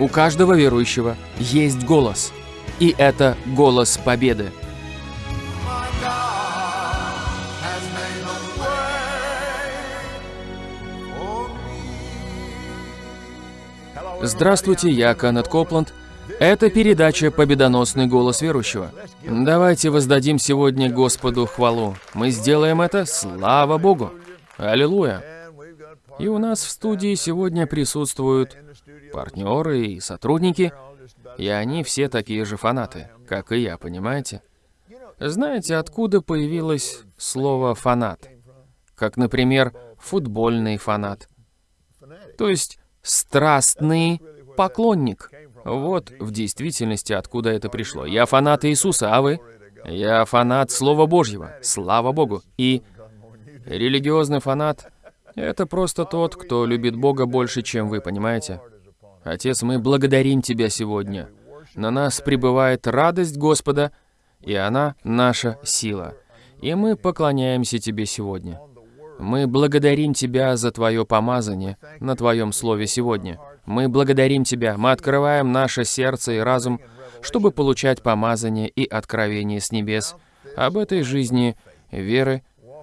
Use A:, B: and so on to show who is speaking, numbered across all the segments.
A: У каждого верующего есть голос. И это голос победы. Здравствуйте, я Канет Копланд. Это передача «Победоносный голос верующего». Давайте воздадим сегодня Господу хвалу. Мы сделаем это, слава Богу. Аллилуйя. И у нас в студии сегодня присутствуют партнеры и сотрудники, и они все такие же фанаты, как и я, понимаете? Знаете, откуда появилось слово «фанат»? Как, например, футбольный фанат. То есть страстный поклонник. Вот в действительности откуда это пришло. Я фанат Иисуса, а вы? Я фанат Слова Божьего, слава Богу. И религиозный фанат — это просто тот, кто любит Бога больше, чем вы, понимаете? Отец, мы благодарим Тебя сегодня. На нас пребывает радость Господа, и она наша сила. И мы поклоняемся Тебе сегодня. Мы благодарим Тебя за Твое помазание на Твоем Слове сегодня. Мы благодарим Тебя, мы открываем наше сердце и разум, чтобы получать помазание и откровение с небес об этой жизни веры,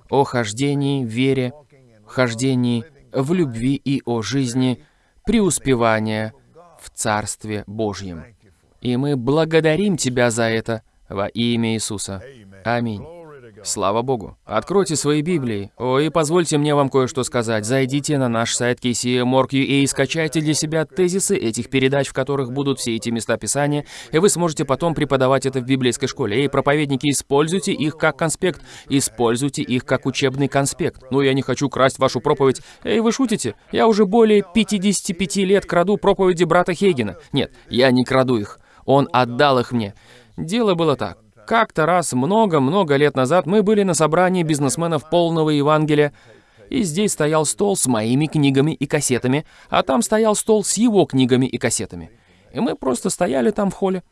A: о хождении, вере, хождении в любви и о жизни, преуспевания в Царстве Божьем. И мы благодарим Тебя за это во имя Иисуса. Аминь. Слава Богу. Откройте свои Библии. О, и позвольте мне вам кое-что сказать. Зайдите на наш сайт KCMorg.ua и скачайте для себя тезисы этих передач, в которых будут все эти места Писания, и вы сможете потом преподавать это в библейской школе. Эй, проповедники, используйте их как конспект. Используйте их как учебный конспект. Ну, я не хочу красть вашу проповедь. Эй, вы шутите? Я уже более 55 лет краду проповеди брата Хейгена. Нет, я не краду их. Он отдал их мне. Дело было так. Как-то раз много-много лет назад мы были на собрании бизнесменов полного Евангелия, и здесь стоял стол с моими книгами и кассетами, а там стоял стол с его книгами и кассетами. И мы просто стояли там в холле.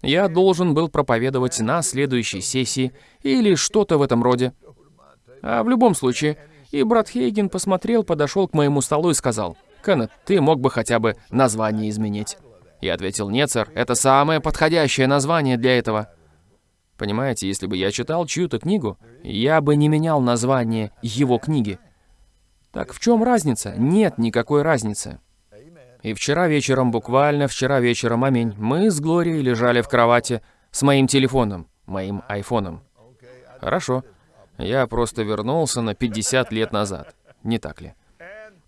A: Я должен был проповедовать на следующей сессии или что-то в этом роде. А в любом случае, и брат Хейген посмотрел, подошел к моему столу и сказал, «Кеннет, ты мог бы хотя бы название изменить». Я ответил, «Нет, сэр, это самое подходящее название для этого». Понимаете, если бы я читал чью-то книгу, я бы не менял название его книги. Так в чем разница? Нет никакой разницы. И вчера вечером, буквально вчера вечером, аминь, мы с Глорией лежали в кровати с моим телефоном, моим айфоном. Хорошо, я просто вернулся на 50 лет назад, не так ли?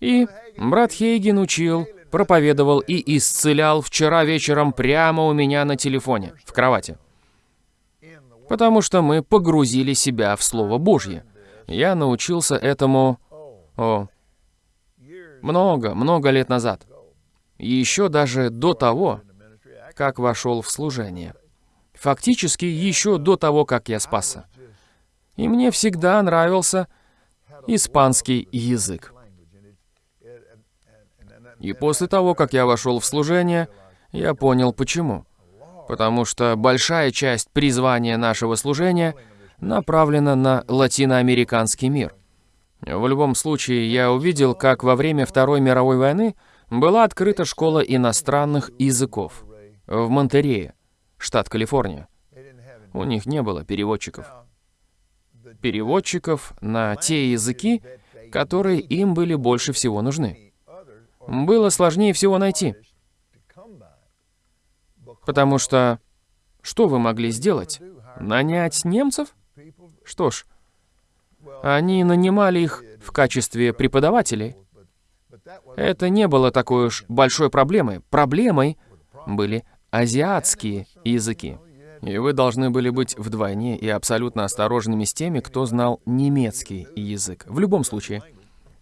A: И брат Хейген учил, проповедовал и исцелял вчера вечером прямо у меня на телефоне, в кровати. Потому что мы погрузили себя в Слово Божье. Я научился этому... О, много, много лет назад. Еще даже до того, как вошел в служение. Фактически еще до того, как я спасся. И мне всегда нравился испанский язык. И после того, как я вошел в служение, я понял почему потому что большая часть призвания нашего служения направлена на латиноамериканский мир. В любом случае, я увидел, как во время Второй мировой войны была открыта школа иностранных языков в Монтерее, штат Калифорния. У них не было переводчиков. Переводчиков на те языки, которые им были больше всего нужны. Было сложнее всего найти. Потому что что вы могли сделать? Нанять немцев? Что ж, они нанимали их в качестве преподавателей. Это не было такой уж большой проблемой. Проблемой были азиатские языки. И вы должны были быть вдвойне и абсолютно осторожными с теми, кто знал немецкий язык. В любом случае,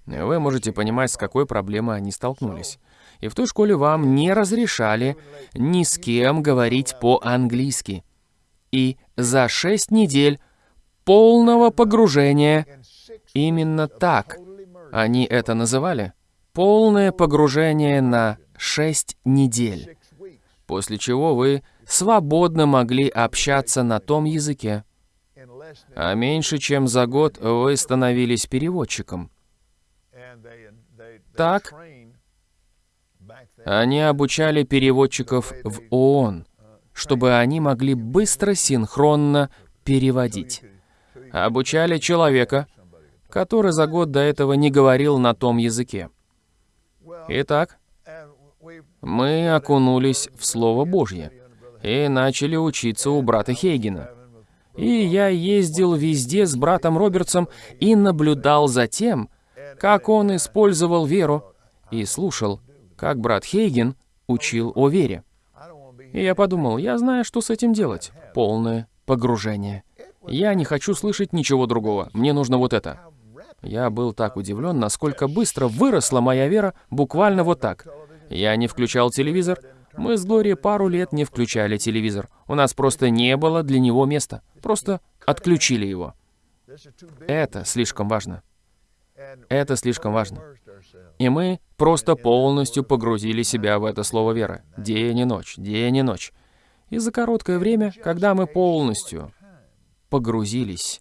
A: вы можете понимать, с какой проблемой они столкнулись и в той школе вам не разрешали ни с кем говорить по-английски. И за шесть недель полного погружения, именно так они это называли, полное погружение на шесть недель, после чего вы свободно могли общаться на том языке, а меньше чем за год вы становились переводчиком. Так, Они обучали переводчиков в ООН, чтобы они могли быстро, синхронно переводить. Обучали человека, который за год до этого не говорил на том языке. Итак, мы окунулись в Слово Божье и начали учиться у брата Хейгена. И я ездил везде с братом Робертсом и наблюдал за тем, как он использовал веру, и слушал, как брат Хейген учил о вере. И я подумал, я знаю, что с этим делать. Полное погружение. Я не хочу слышать ничего другого. Мне нужно вот это. Я был так удивлен, насколько быстро выросла моя вера буквально вот так. Я не включал телевизор. Мы с Глорией пару лет не включали телевизор. У нас просто не было для него места. Просто отключили его. Это слишком важно. Это слишком важно. И мы просто полностью погрузили себя в это слово веры. День и ночь, день и ночь. И за короткое время, когда мы полностью погрузились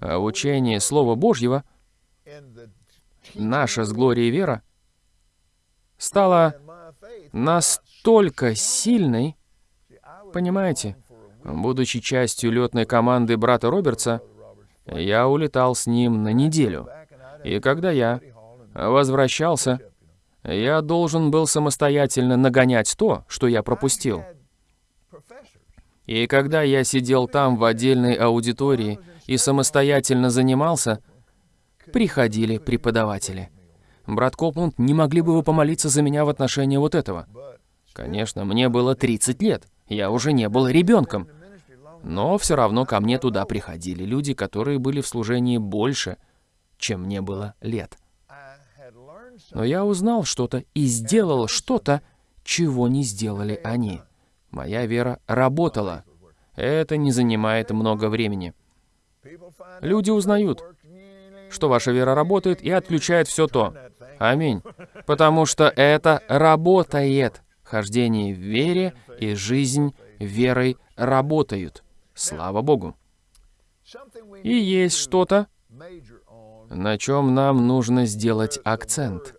A: в учение Слова Божьего, наша с Глорией вера стала настолько сильной, понимаете, будучи частью летной команды брата Робертса, я улетал с ним на неделю. И когда я возвращался, я должен был самостоятельно нагонять то, что я пропустил. И когда я сидел там в отдельной аудитории и самостоятельно занимался, приходили преподаватели. Брат Копланд, не могли бы вы помолиться за меня в отношении вот этого? Конечно, мне было 30 лет, я уже не был ребенком. Но все равно ко мне туда приходили люди, которые были в служении больше, чем мне было лет. Но я узнал что-то и сделал что-то, чего не сделали они. Моя вера работала. Это не занимает много времени. Люди узнают, что ваша вера работает и отключает все то. Аминь. Потому что это работает. Хождение в вере и жизнь верой работают. Слава Богу. И есть что-то, на чем нам нужно сделать акцент,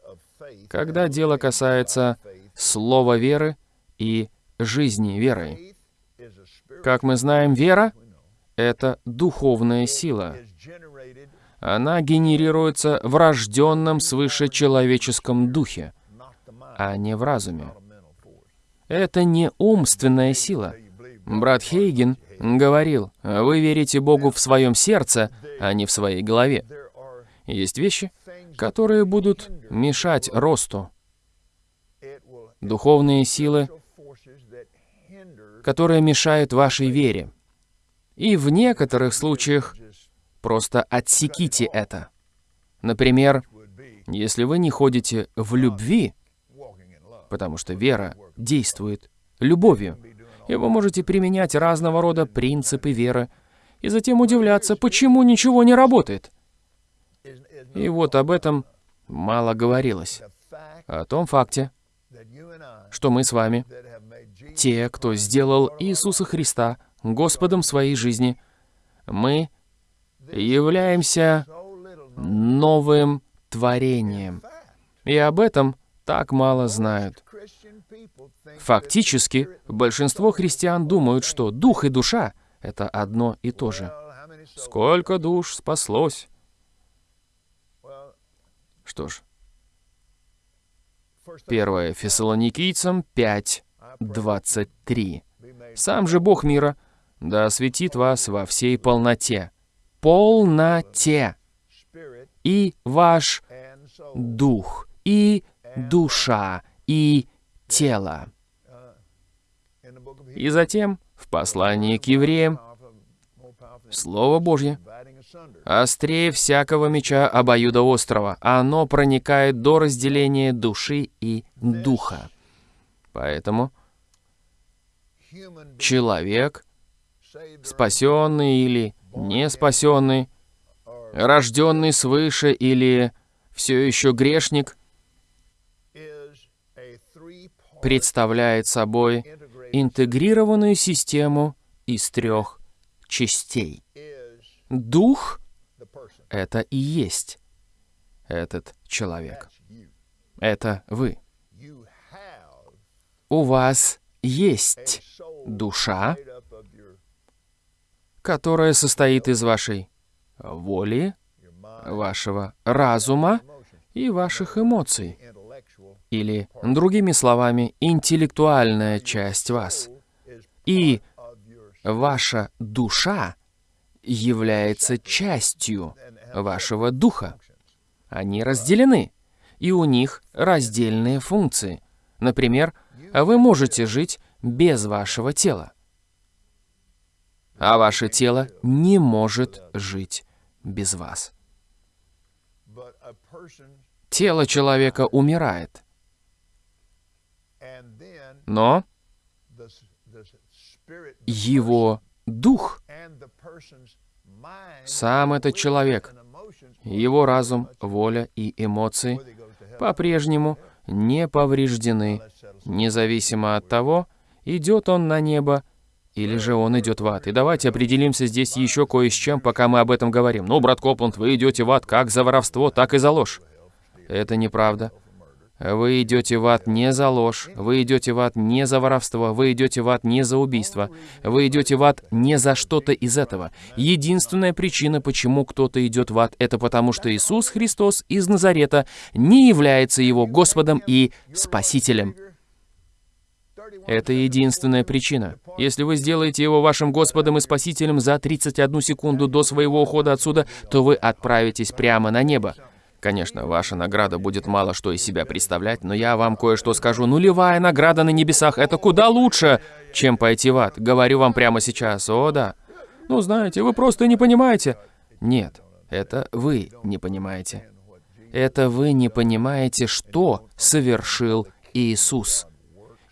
A: когда дело касается слова веры и жизни верой. Как мы знаем, вера — это духовная сила. Она генерируется в рожденном свыше человеческом духе, а не в разуме. Это не умственная сила. Брат Хейген говорил, вы верите Богу в своем сердце, а не в своей голове. Есть вещи, которые будут мешать росту. Духовные силы, которые мешают вашей вере. И в некоторых случаях просто отсеките это. Например, если вы не ходите в любви, потому что вера действует любовью, и вы можете применять разного рода принципы веры, и затем удивляться, почему ничего не работает. И вот об этом мало говорилось. О том факте, что мы с вами, те, кто сделал Иисуса Христа Господом своей жизни, мы являемся новым творением. И об этом так мало знают. Фактически, большинство христиан думают, что дух и душа — это одно и то же. Сколько душ спаслось? Что ж, 1 Фессалоникийцам 5, 23. «Сам же Бог мира, да осветит вас во всей полноте, полноте, и ваш дух, и душа, и тело». И затем, в послании к евреям, Слово Божье острее всякого меча обоюдоострого. Оно проникает до разделения души и духа. Поэтому человек, спасенный или не спасенный, рожденный свыше или все еще грешник, представляет собой интегрированную систему из трех частей. Дух — это и есть этот человек. Это вы. у вас есть душа, которая состоит из вашей воли, вашего разума и ваших эмоций. Или, другими словами, интеллектуальная часть вас. И ваша душа является частью вашего духа. Они разделены, и у них раздельные функции. Например, вы можете жить без вашего тела, а ваше тело не может жить без вас. Тело человека умирает, но его дух, сам этот человек, его разум, воля и эмоции по-прежнему не повреждены, независимо от того, идет он на небо или же он идет в ад. И давайте определимся здесь еще кое с чем, пока мы об этом говорим. Ну, брат Копланд, вы идете в ад как за воровство, так и за ложь. Это неправда. Вы идете в ад не за ложь, вы идете в ад не за воровство, вы идете в ад не за убийство, вы идете в ад не за что-то из этого. Единственная причина, почему кто-то идет в ад, это потому, что Иисус Христос из Назарета не является его Господом и Спасителем. Это единственная причина. Если вы сделаете его вашим Господом и Спасителем за 31 секунду до своего ухода отсюда, то вы отправитесь прямо на небо. Конечно, ваша награда будет мало что из себя представлять, но я вам кое-что скажу. Нулевая награда на небесах — это куда лучше, чем пойти в ад. Говорю вам прямо сейчас. О, да. Ну, знаете, вы просто не понимаете. Нет, это вы не понимаете. Это вы не понимаете, что совершил Иисус.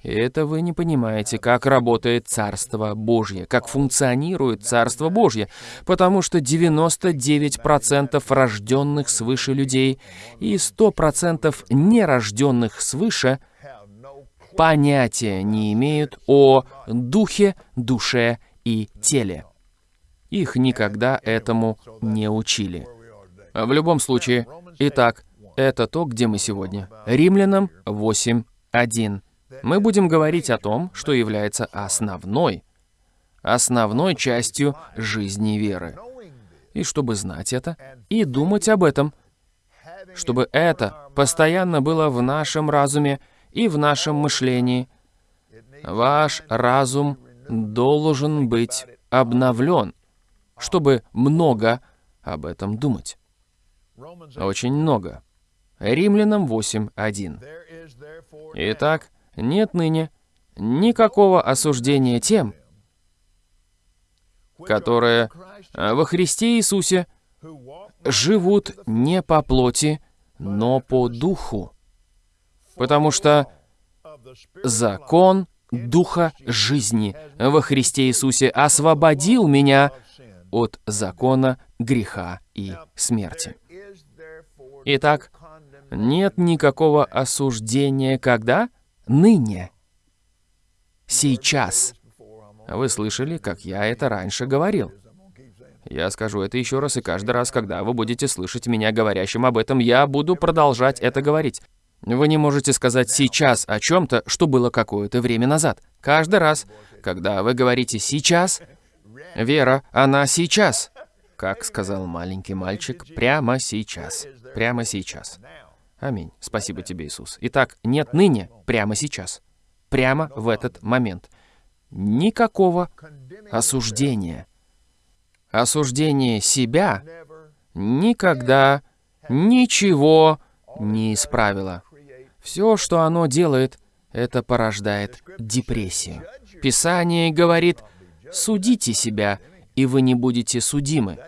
A: Это вы не понимаете, как работает Царство Божье, как функционирует Царство Божье, потому что 99% рожденных свыше людей и 100% нерожденных свыше понятия не имеют о духе, душе и теле. Их никогда этому не учили. В любом случае, итак, это то, где мы сегодня. Римлянам 8.1 мы будем говорить о том, что является основной, основной частью жизни веры. И чтобы знать это, и думать об этом, чтобы это постоянно было в нашем разуме и в нашем мышлении, ваш разум должен быть обновлен, чтобы много об этом думать. Очень много. Римлянам 8.1. Итак, нет ныне никакого осуждения тем, которые э, во Христе Иисусе живут не по плоти, но по духу. Потому что закон Духа жизни во Христе Иисусе освободил меня от закона греха и смерти. Итак, нет никакого осуждения, когда? Ныне, сейчас. Вы слышали, как я это раньше говорил. Я скажу это еще раз, и каждый раз, когда вы будете слышать меня говорящим об этом, я буду продолжать это говорить. Вы не можете сказать сейчас о чем-то, что было какое-то время назад. Каждый раз, когда вы говорите «сейчас», вера, она сейчас. Как сказал маленький мальчик, прямо сейчас. Прямо сейчас. Аминь. Спасибо тебе, Иисус. Итак, нет ныне, прямо сейчас. Прямо в этот момент. Никакого осуждения. Осуждение себя никогда ничего не исправило. Все, что оно делает, это порождает депрессию. Писание говорит, судите себя, и вы не будете судимы.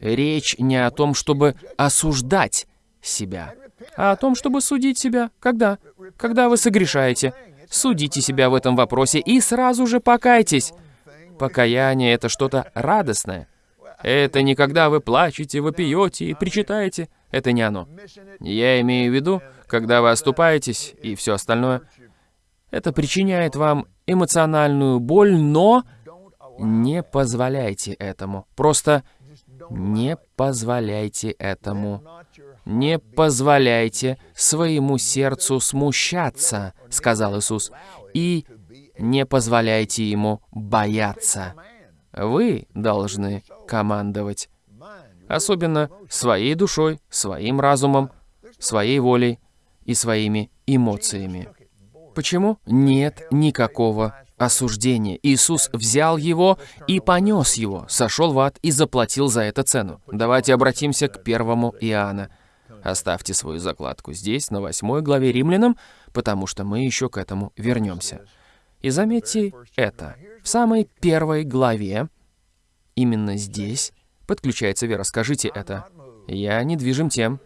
A: Речь не о том, чтобы осуждать себя а о том, чтобы судить себя. Когда? Когда вы согрешаете. Судите себя в этом вопросе и сразу же покайтесь. Покаяние — это что-то радостное. Это не когда вы плачете, вы пьете и причитаете. Это не оно. Я имею в виду, когда вы оступаетесь и все остальное. Это причиняет вам эмоциональную боль, но не позволяйте этому. Просто Не позволяйте этому. Не позволяйте своему сердцу смущаться, сказал Иисус, и не позволяйте ему бояться. Вы должны командовать. Особенно своей душой, своим разумом, своей волей и своими эмоциями. Почему? Нет никакого осуждения. Иисус взял его и понес его, сошел в ад и заплатил за это цену. Давайте обратимся к первому Иоанна. Оставьте свою закладку здесь, на восьмой главе Римлянам, потому что мы еще к этому вернемся. И заметьте это. В самой первой главе, именно здесь, подключается вера. Скажите это. Я не движим тем,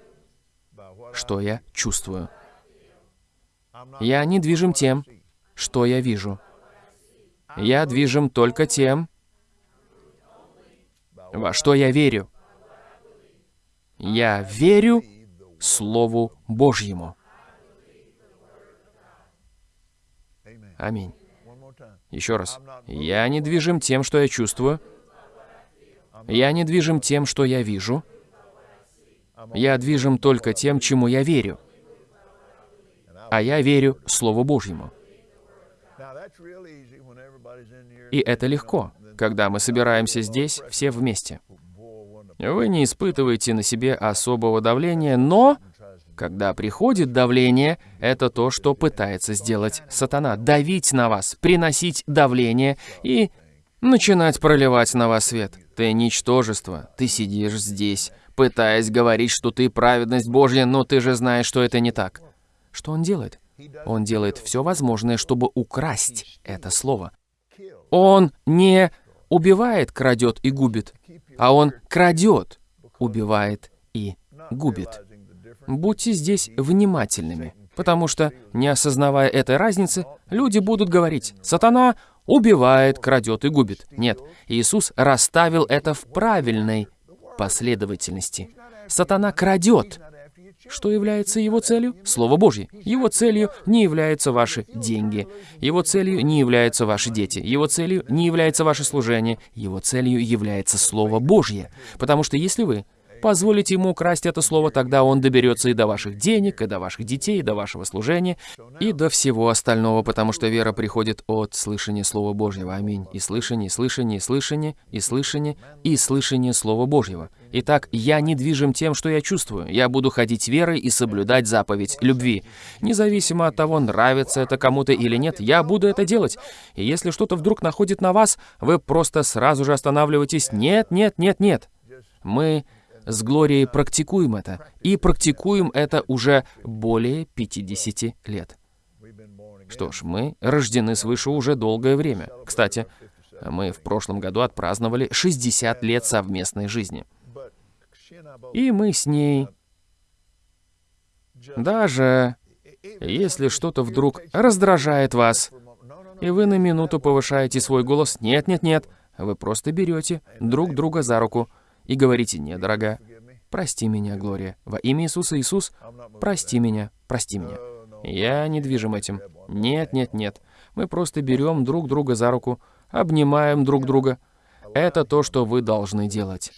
A: что я чувствую. Я не движим тем, что я вижу. Я движим только тем, во что я верю. Я верю Слову Божьему. Аминь. Еще раз. Я не движим тем, что я чувствую. Я не движим тем, что я вижу. Я движим только тем, чему я верю. А я верю Слову Божьему. И это легко, когда мы собираемся здесь все вместе. Вы не испытываете на себе особого давления, но когда приходит давление, это то, что пытается сделать сатана. Давить на вас, приносить давление и начинать проливать на вас свет. Ты ничтожество, ты сидишь здесь, пытаясь говорить, что ты праведность Божья, но ты же знаешь, что это не так. Что он делает? Он делает все возможное, чтобы украсть это слово. Он не убивает, крадет и губит, а он крадет, убивает и губит. Будьте здесь внимательными, потому что, не осознавая этой разницы, люди будут говорить, «Сатана убивает, крадет и губит». Нет, Иисус расставил это в правильной последовательности. Сатана крадет, что является его целью? Слово Божье. Его целью не являются ваши деньги. Его целью не являются ваши дети. Его целью не является ваше служение. Его целью является Слово Божье. Потому что если вы позволите ему украсть это слово, тогда он доберется и до ваших денег, и до ваших детей, и до вашего служения, и до всего остального, потому что вера приходит от слышания Слова Божьего. Аминь. И слышание, и слышание, и слышание, и слышание, и слышание Слова Божьего. Итак, я не движим тем, что я чувствую. Я буду ходить верой и соблюдать заповедь любви. Независимо от того, нравится это кому-то или нет, я буду это делать. И если что-то вдруг находит на вас, вы просто сразу же останавливаетесь. Нет, нет, нет, нет. Мы с Глорией практикуем это. И практикуем это уже более 50 лет. Что ж, мы рождены свыше уже долгое время. Кстати, мы в прошлом году отпраздновали 60 лет совместной жизни. И мы с ней... Даже если что-то вдруг раздражает вас, и вы на минуту повышаете свой голос, нет-нет-нет, вы просто берете друг друга за руку и говорите, «Не, дорогая, прости меня, Глория, во имя Иисуса Иисус, прости меня, прости меня». Я не движим этим. Нет, нет, нет. Мы просто берем друг друга за руку, обнимаем друг друга. Это то, что вы должны делать.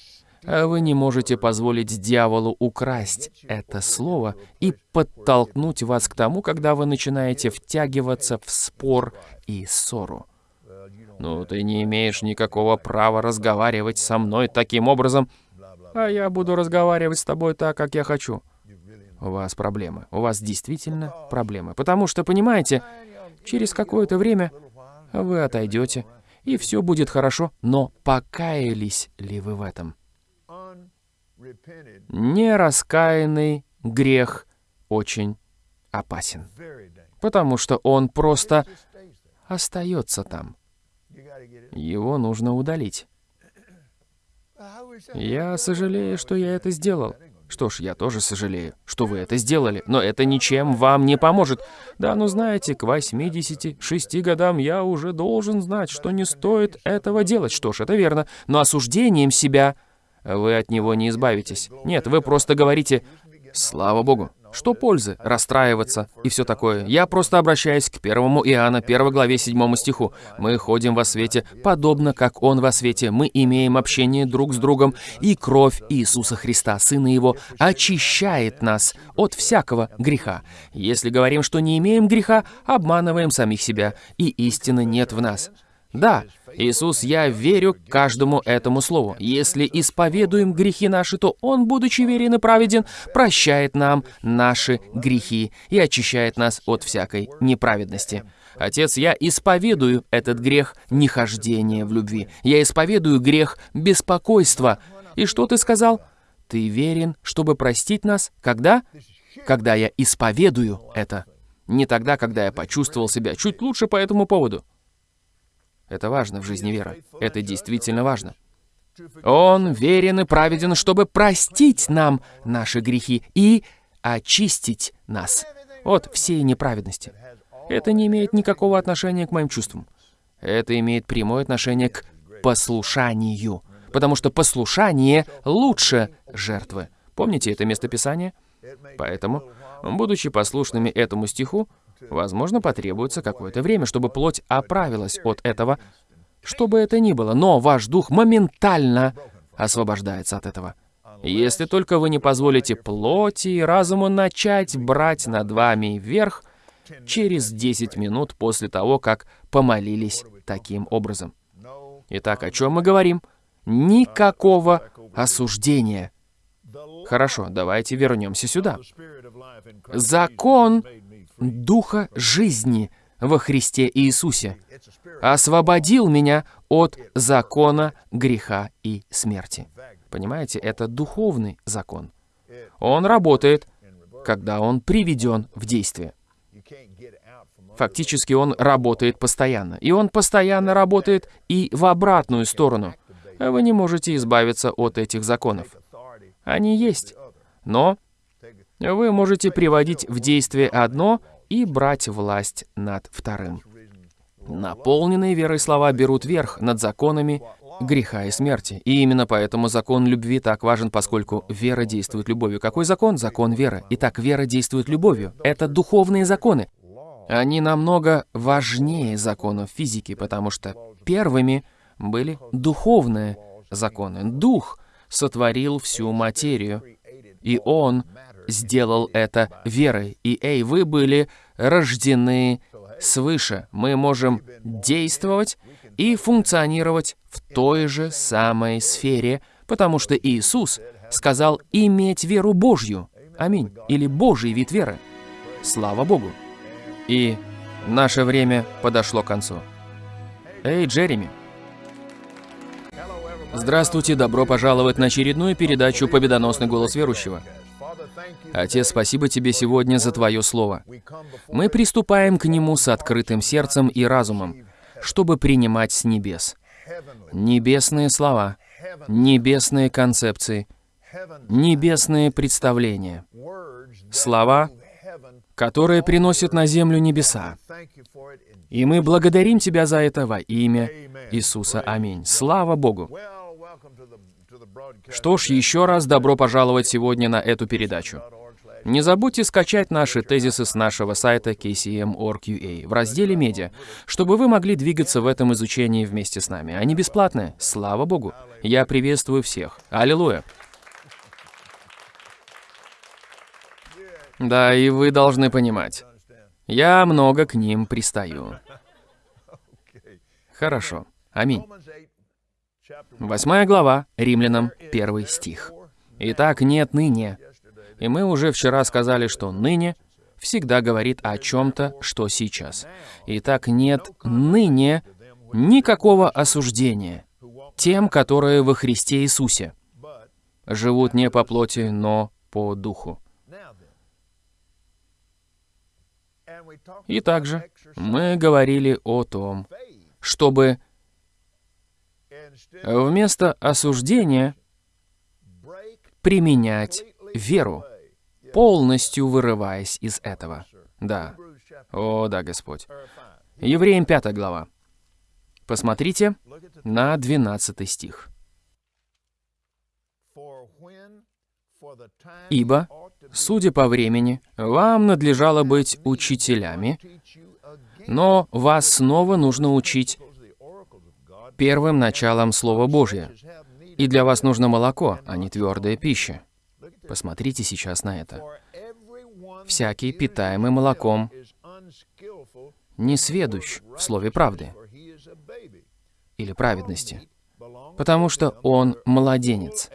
A: А вы не можете позволить дьяволу украсть это слово и подтолкнуть вас к тому, когда вы начинаете втягиваться в спор и ссору. Ну, ты не имеешь никакого права разговаривать со мной таким образом, а я буду разговаривать с тобой так, как я хочу. У вас проблемы. У вас действительно проблемы. Потому что, понимаете, через какое-то время вы отойдете, и все будет хорошо, но покаялись ли вы в этом? Нераскаянный грех очень опасен, потому что он просто остается там. Его нужно удалить. Я сожалею, что я это сделал. Что ж, я тоже сожалею, что вы это сделали, но это ничем вам не поможет. Да, ну знаете, к 86 годам я уже должен знать, что не стоит этого делать. Что ж, это верно, но осуждением себя вы от него не избавитесь. Нет, вы просто говорите «Слава Богу». Что пользы? Расстраиваться и все такое. Я просто обращаюсь к 1 Иоанна, 1 главе 7 стиху. «Мы ходим во свете, подобно как Он во свете. Мы имеем общение друг с другом, и кровь Иисуса Христа, Сына Его, очищает нас от всякого греха. Если говорим, что не имеем греха, обманываем самих себя, и истины нет в нас». Да, Иисус, я верю каждому этому слову. Если исповедуем грехи наши, то Он, будучи верен и праведен, прощает нам наши грехи и очищает нас от всякой неправедности. Отец, я исповедую этот грех нехождения в любви. Я исповедую грех беспокойства. И что ты сказал? Ты верен, чтобы простить нас? Когда? Когда я исповедую это. Не тогда, когда я почувствовал себя чуть лучше по этому поводу. Это важно в жизни веры. Это действительно важно. Он верен и праведен, чтобы простить нам наши грехи и очистить нас от всей неправедности. Это не имеет никакого отношения к моим чувствам. Это имеет прямое отношение к послушанию, потому что послушание лучше жертвы. Помните это местописание? Поэтому, будучи послушными этому стиху, Возможно, потребуется какое-то время, чтобы плоть оправилась от этого, что бы это ни было, но ваш дух моментально освобождается от этого. Если только вы не позволите плоти и разуму начать брать над вами вверх через 10 минут после того, как помолились таким образом. Итак, о чем мы говорим? Никакого осуждения. Хорошо, давайте вернемся сюда. Закон Духа жизни во Христе Иисусе, освободил меня от закона греха и смерти. Понимаете, это духовный закон. Он работает, когда он приведен в действие. Фактически он работает постоянно. И он постоянно работает и в обратную сторону. Вы не можете избавиться от этих законов. Они есть. Но вы можете приводить в действие одно и брать власть над вторым. Наполненные верой слова берут верх над законами греха и смерти. И именно поэтому закон любви так важен, поскольку вера действует любовью. Какой закон? Закон веры. Итак, вера действует любовью. Это духовные законы. Они намного важнее законов физики, потому что первыми были духовные законы. Дух сотворил всю материю, и Он сделал это верой. И, эй, вы были рождены свыше. Мы можем действовать и функционировать в той же самой сфере, потому что Иисус сказал иметь веру Божью. Аминь. Или Божий вид веры. Слава Богу. И наше время подошло к концу. Эй, Джереми. Здравствуйте, добро пожаловать на очередную передачу «Победоносный голос верующего». Отец, спасибо Тебе сегодня за Твое Слово. Мы приступаем к нему с открытым сердцем и разумом, чтобы принимать с небес. Небесные слова, небесные концепции, небесные представления. Слова, которые приносят на землю небеса. И мы благодарим Тебя за это во имя Иисуса. Аминь. Слава Богу. Что ж, еще раз добро пожаловать сегодня на эту передачу. Не забудьте скачать наши тезисы с нашего сайта kcm.org.ua в разделе «Медиа», чтобы вы могли двигаться в этом изучении вместе с нами. Они бесплатные, слава Богу. Я приветствую всех. Аллилуйя. Да, и вы должны понимать, я много к ним пристаю. Хорошо. Аминь. Восьмая глава, Римлянам, первый стих. «Итак, нет ныне». И мы уже вчера сказали, что «ныне» всегда говорит о чем-то, что сейчас. Итак, нет ныне никакого осуждения тем, которые во Христе Иисусе живут не по плоти, но по духу. И также мы говорили о том, чтобы Вместо осуждения применять веру, полностью вырываясь из этого. Да. О, да, Господь. Евреям 5 глава. Посмотрите на 12 стих. Ибо, судя по времени, вам надлежало быть учителями, но вас снова нужно учить первым началом Слова Божьего. И для вас нужно молоко, а не твердая пища. Посмотрите сейчас на это. Всякий, питаемый молоком, не сведущ в слове правды или праведности, потому что он младенец.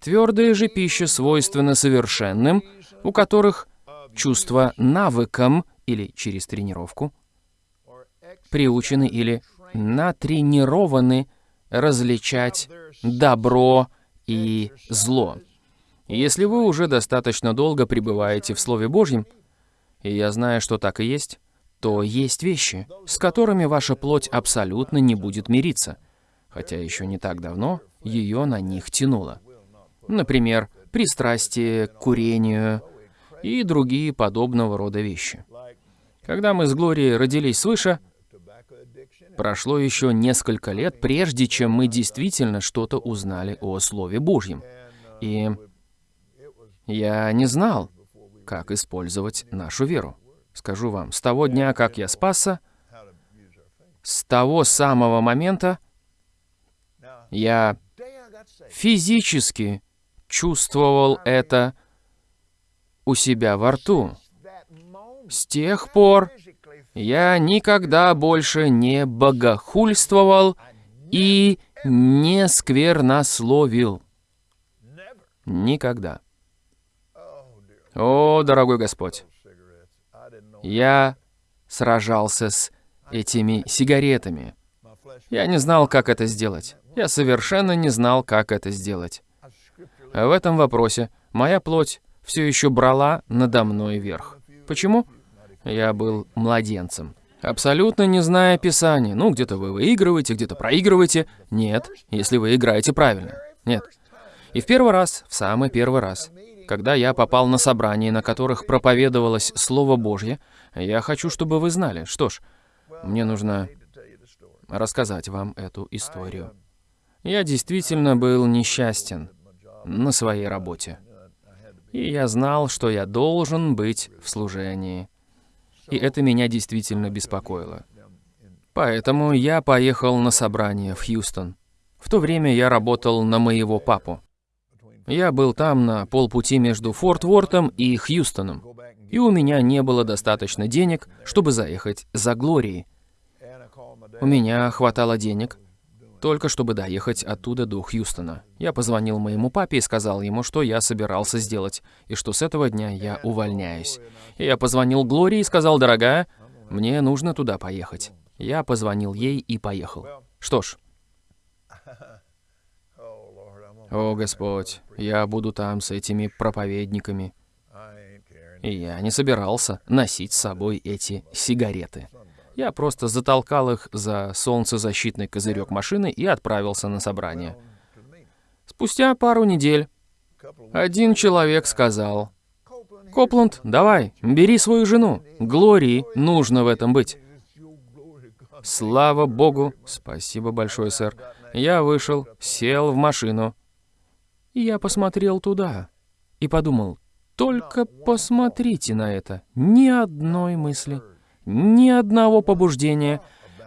A: Твердая же пища свойственна совершенным, у которых чувства навыком или через тренировку приучены или натренированы различать добро и зло. Если вы уже достаточно долго пребываете в Слове Божьем, и я знаю, что так и есть, то есть вещи, с которыми ваша плоть абсолютно не будет мириться, хотя еще не так давно ее на них тянуло. Например, пристрастие к курению и другие подобного рода вещи. Когда мы с Глорией родились свыше, прошло еще несколько лет, прежде чем мы действительно что-то узнали о Слове Божьем. И я не знал, как использовать нашу веру. Скажу вам, с того дня, как я спасся, с того самого момента я физически чувствовал это у себя во рту. С тех пор я никогда больше не богохульствовал и не сквернословил. Никогда. О, дорогой Господь, я сражался с этими сигаретами. Я не знал, как это сделать. Я совершенно не знал, как это сделать. В этом вопросе моя плоть все еще брала надо мной верх. Почему? Я был младенцем. Абсолютно не зная Писания. Ну, где-то вы выигрываете, где-то проигрываете. Нет, если вы играете правильно. Нет. И в первый раз, в самый первый раз, когда я попал на собрания, на которых проповедовалось Слово Божье, я хочу, чтобы вы знали. Что ж, мне нужно рассказать вам эту историю. Я действительно был несчастен на своей работе. И я знал, что я должен быть в служении. И это меня действительно беспокоило. Поэтому я поехал на собрание в Хьюстон. В то время я работал на моего папу. Я был там на полпути между Форт Вортом и Хьюстоном, и у меня не было достаточно денег, чтобы заехать за Глорией. У меня хватало денег, только чтобы доехать оттуда до Хьюстона. Я позвонил моему папе и сказал ему, что я собирался сделать, и что с этого дня я увольняюсь. И я позвонил Глории и сказал, дорогая, мне нужно туда поехать. Я позвонил ей и поехал. Что ж, о, Господь, я буду там с этими проповедниками. И я не собирался носить с собой эти сигареты. Я просто затолкал их за солнцезащитный козырек машины и отправился на собрание. Спустя пару недель один человек сказал, «Копланд, давай, бери свою жену. Глории нужно в этом быть». Слава Богу, спасибо большое, сэр. Я вышел, сел в машину, я посмотрел туда и подумал, только посмотрите на это. Ни одной мысли, ни одного побуждения,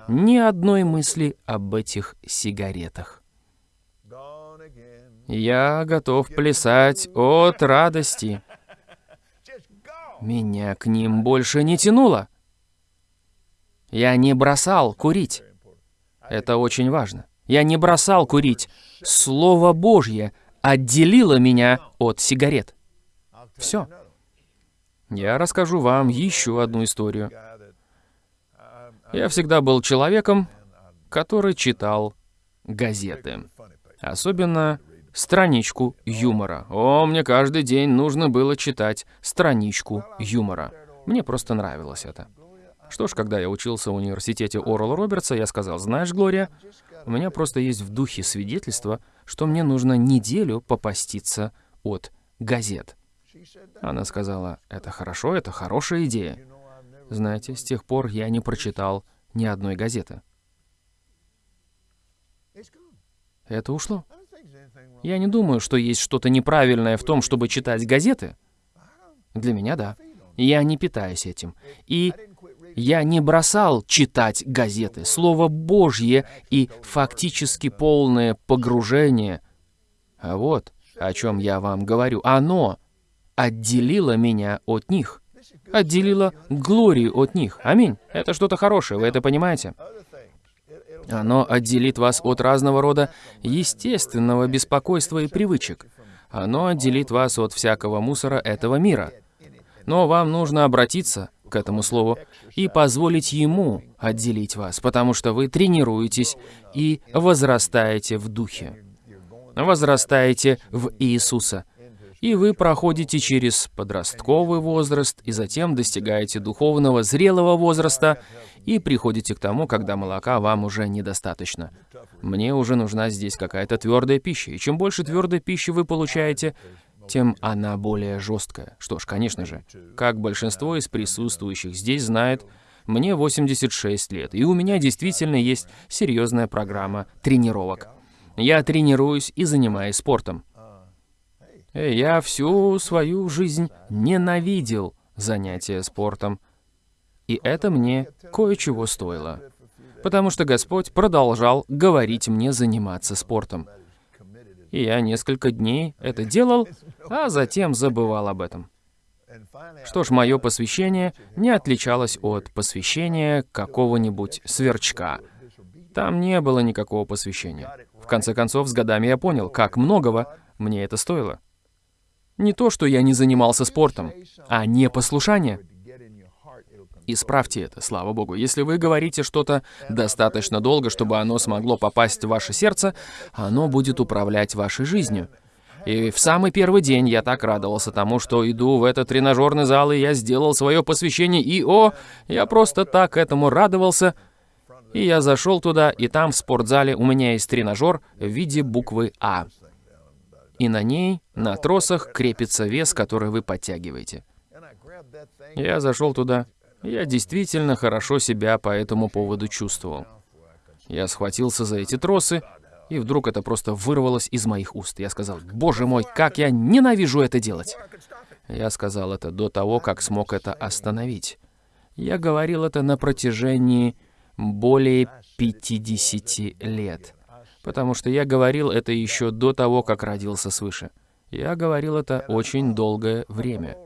A: ни одной мысли об этих сигаретах. Я готов плясать от радости. Меня к ним больше не тянуло. Я не бросал курить. Это очень важно. Я не бросал курить. Слово Божье отделило меня от сигарет. Все. Я расскажу вам еще одну историю. Я всегда был человеком, который читал газеты. Особенно страничку юмора. О, мне каждый день нужно было читать страничку юмора. Мне просто нравилось это. Что ж, когда я учился в университете Орла Робертса, я сказал, знаешь, Глория, у меня просто есть в духе свидетельство, что мне нужно неделю попаститься от газет. Она сказала, это хорошо, это хорошая идея. Знаете, с тех пор я не прочитал ни одной газеты. Это ушло. Я не думаю, что есть что-то неправильное в том, чтобы читать газеты. Для меня да. Я не питаюсь этим. И я не бросал читать газеты. Слово Божье и фактически полное погружение. А вот о чем я вам говорю. Оно отделило меня от них. Отделило Глорию от них. Аминь. Это что-то хорошее, вы это понимаете? Оно отделит вас от разного рода естественного беспокойства и привычек. Оно отделит вас от всякого мусора этого мира. Но вам нужно обратиться к этому слову и позволить ему отделить вас, потому что вы тренируетесь и возрастаете в духе. Возрастаете в Иисуса. И вы проходите через подростковый возраст, и затем достигаете духовного зрелого возраста, и приходите к тому, когда молока вам уже недостаточно. Мне уже нужна здесь какая-то твердая пища, и чем больше твердой пищи вы получаете, тем она более жесткая. Что ж, конечно же, как большинство из присутствующих здесь знает, мне 86 лет, и у меня действительно есть серьезная программа тренировок. Я тренируюсь и занимаюсь спортом. Я всю свою жизнь ненавидел занятия спортом. И это мне кое-чего стоило. Потому что Господь продолжал говорить мне заниматься спортом. И я несколько дней это делал, а затем забывал об этом. Что ж, мое посвящение не отличалось от посвящения какого-нибудь сверчка. Там не было никакого посвящения. В конце концов, с годами я понял, как многого мне это стоило. Не то, что я не занимался спортом, а непослушание. Исправьте это, слава богу. Если вы говорите что-то достаточно долго, чтобы оно смогло попасть в ваше сердце, оно будет управлять вашей жизнью. И в самый первый день я так радовался тому, что иду в этот тренажерный зал, и я сделал свое посвящение, и о, я просто так этому радовался. И я зашел туда, и там в спортзале у меня есть тренажер в виде буквы А. И на ней, на тросах, крепится вес, который вы подтягиваете. Я зашел туда, я действительно хорошо себя по этому поводу чувствовал. Я схватился за эти тросы, и вдруг это просто вырвалось из моих уст. Я сказал, «Боже мой, как я ненавижу это делать!» Я сказал это до того, как смог это остановить. Я говорил это на протяжении более 50 лет. Потому что я говорил это еще до того, как родился свыше. Я говорил это очень долгое время.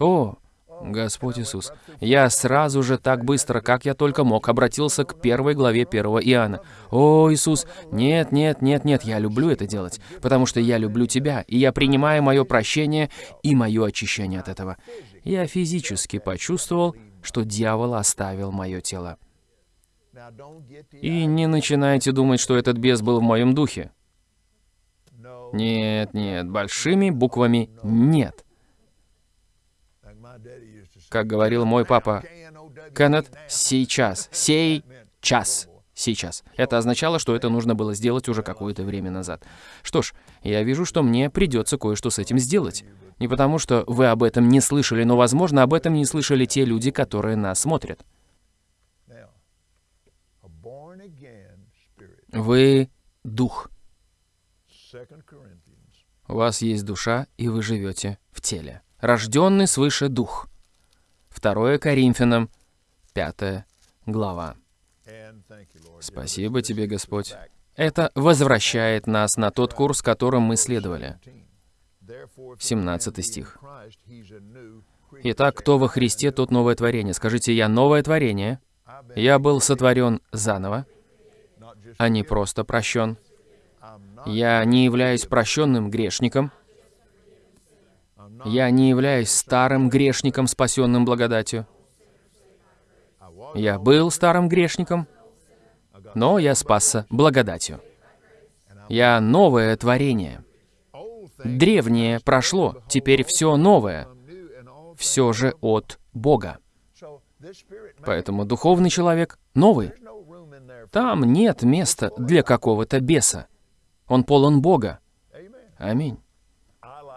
A: О, Господь Иисус, я сразу же так быстро, как я только мог, обратился к первой главе первого Иоанна. О, Иисус, нет, нет, нет, нет, я люблю это делать, потому что я люблю Тебя, и я принимаю мое прощение и мое очищение от этого. Я физически почувствовал, что дьявол оставил мое тело. И не начинайте думать, что этот бес был в моем духе. Нет, нет, большими буквами «нет». Как говорил мой папа, Кеннет, сейчас, сей час, сейчас. Это означало, что это нужно было сделать уже какое-то время назад. Что ж, я вижу, что мне придется кое-что с этим сделать. Не потому, что вы об этом не слышали, но, возможно, об этом не слышали те люди, которые нас смотрят. Вы — дух. У вас есть душа, и вы живете в теле. Рожденный свыше дух. 2 Коринфянам, 5 глава. Спасибо тебе, Господь. Это возвращает нас на тот курс, которым мы следовали. 17 стих. Итак, кто во Христе, тот новое творение. Скажите, я новое творение. Я был сотворен заново, а не просто прощен. Я не являюсь прощенным грешником, я не являюсь старым грешником, спасенным благодатью. Я был старым грешником, но я спасся благодатью. Я новое творение. Древнее прошло, теперь все новое. Все же от Бога. Поэтому духовный человек новый. Там нет места для какого-то беса. Он полон Бога. Аминь.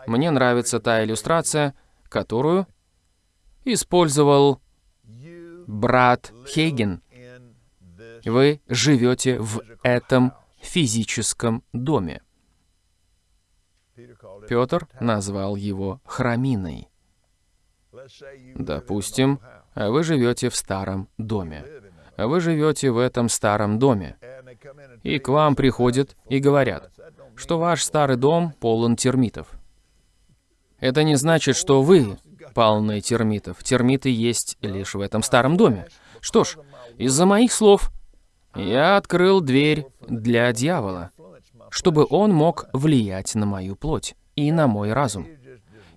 A: Мне нравится та иллюстрация, которую использовал брат Хейген. Вы живете в этом физическом доме. Петр назвал его храминой. Допустим, вы живете в старом доме. Вы живете в этом старом доме. И к вам приходят и говорят, что ваш старый дом полон термитов. Это не значит, что вы полны термитов. Термиты есть лишь в этом старом доме. Что ж, из-за моих слов я открыл дверь для дьявола, чтобы он мог влиять на мою плоть и на мой разум.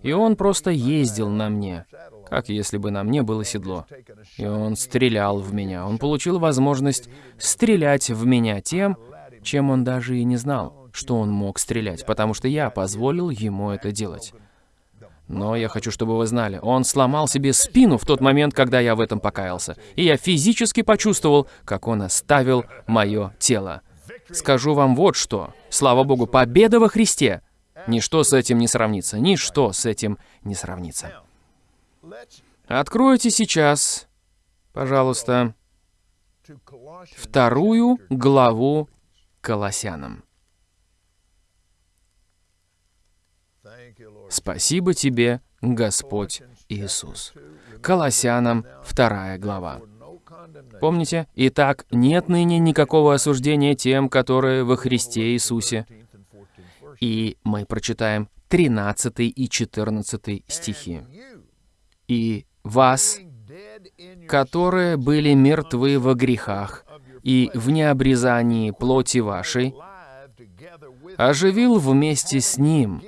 A: И он просто ездил на мне, как если бы на мне было седло. И он стрелял в меня. Он получил возможность стрелять в меня тем, чем он даже и не знал, что он мог стрелять, потому что я позволил ему это делать. Но я хочу, чтобы вы знали, он сломал себе спину в тот момент, когда я в этом покаялся. И я физически почувствовал, как он оставил мое тело. Скажу вам вот что. Слава Богу, победа во Христе. Ничто с этим не сравнится. Ничто с этим не сравнится. Откройте сейчас, пожалуйста, вторую главу Колоссянам. Спасибо тебе, Господь Иисус. Колоссянам, вторая глава. Помните? Итак, нет ныне никакого осуждения тем, которые во Христе Иисусе. И мы прочитаем 13 и 14 стихи. «И вас, которые были мертвы во грехах и в необрезании плоти вашей, оживил вместе с Ним,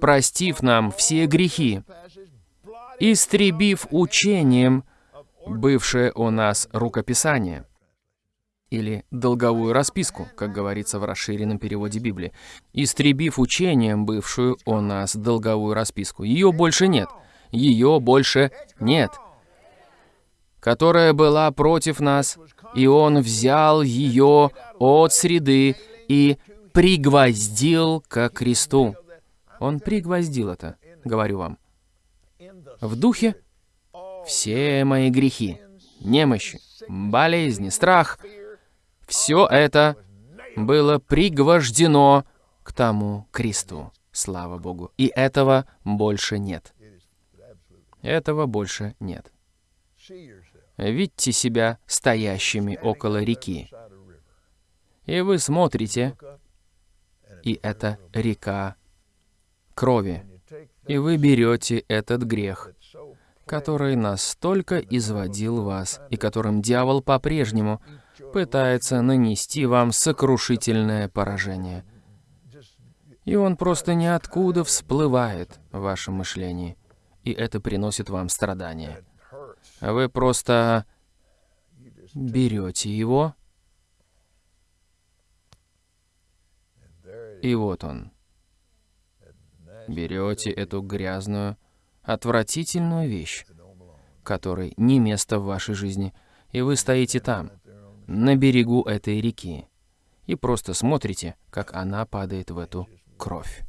A: простив нам все грехи, истребив учением бывшее у нас рукописание, или долговую расписку, как говорится в расширенном переводе Библии, истребив учением бывшую у нас долговую расписку. Ее больше нет. Ее больше нет. Которая была против нас, и Он взял ее от среды и пригвоздил ко кресту. Он пригвоздил это, говорю вам. В духе все мои грехи, немощи, болезни, страх, все это было пригвождено к тому кресту, слава Богу. И этого больше нет. Этого больше нет. Видите себя стоящими около реки. И вы смотрите, и это река крови. И вы берете этот грех, который настолько изводил вас, и которым дьявол по-прежнему пытается нанести вам сокрушительное поражение. И он просто ниоткуда всплывает в вашем мышлении, и это приносит вам страдания. Вы просто берете его, и вот он. Берете эту грязную, отвратительную вещь, которой не место в вашей жизни, и вы стоите там, на берегу этой реки, и просто смотрите, как она падает в эту кровь.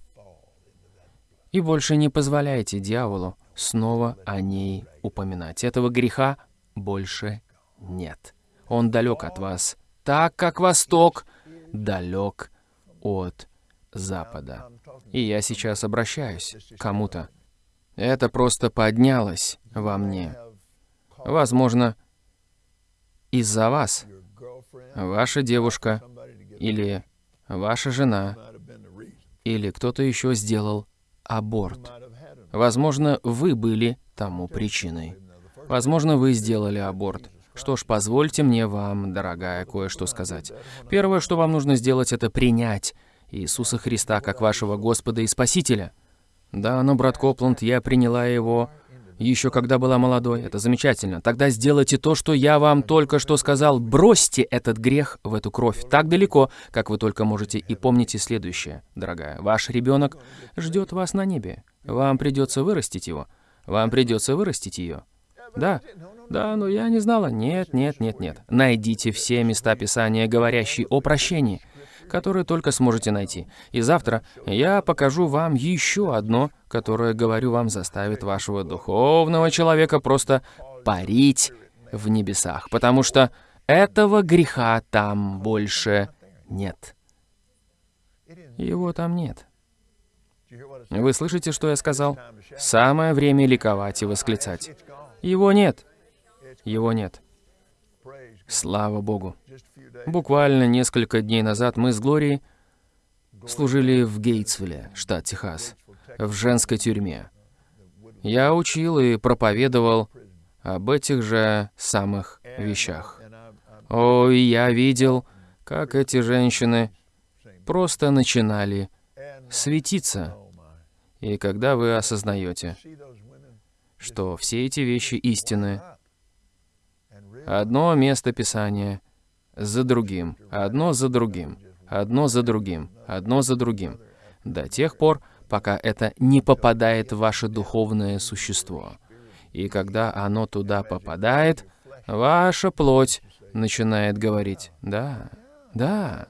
A: И больше не позволяйте дьяволу снова о ней упоминать. Этого греха больше нет. Он далек от вас, так как Восток далек от Запада. И я сейчас обращаюсь к кому-то. Это просто поднялось во мне. Возможно, из-за вас. Ваша девушка или ваша жена или кто-то еще сделал аборт. Возможно, вы были тому причиной. Возможно, вы сделали аборт. Что ж, позвольте мне вам, дорогая, кое-что сказать. Первое, что вам нужно сделать, это принять Иисуса Христа как вашего Господа и Спасителя. Да, но, брат Копланд, я приняла его еще когда была молодой. Это замечательно. Тогда сделайте то, что я вам только что сказал. Бросьте этот грех в эту кровь так далеко, как вы только можете. И помните следующее, дорогая. Ваш ребенок ждет вас на небе. Вам придется вырастить его. Вам придется вырастить ее. Да, да, но я не знала. Нет, нет, нет, нет. Найдите все места Писания, говорящие о прощении которые только сможете найти. И завтра я покажу вам еще одно, которое, говорю вам, заставит вашего духовного человека просто парить в небесах, потому что этого греха там больше нет. Его там нет. Вы слышите, что я сказал? Самое время ликовать и восклицать. Его нет. Его нет. Слава Богу. Буквально несколько дней назад мы с Глорией служили в Гейтсвилле, штат Техас, в женской тюрьме. Я учил и проповедовал об этих же самых вещах. О, и я видел, как эти женщины просто начинали светиться. И когда вы осознаете, что все эти вещи истины, одно место Писания за другим, одно за другим, одно за другим, одно за другим, до тех пор, пока это не попадает в ваше духовное существо. И когда оно туда попадает, ваша плоть начинает говорить «да, да».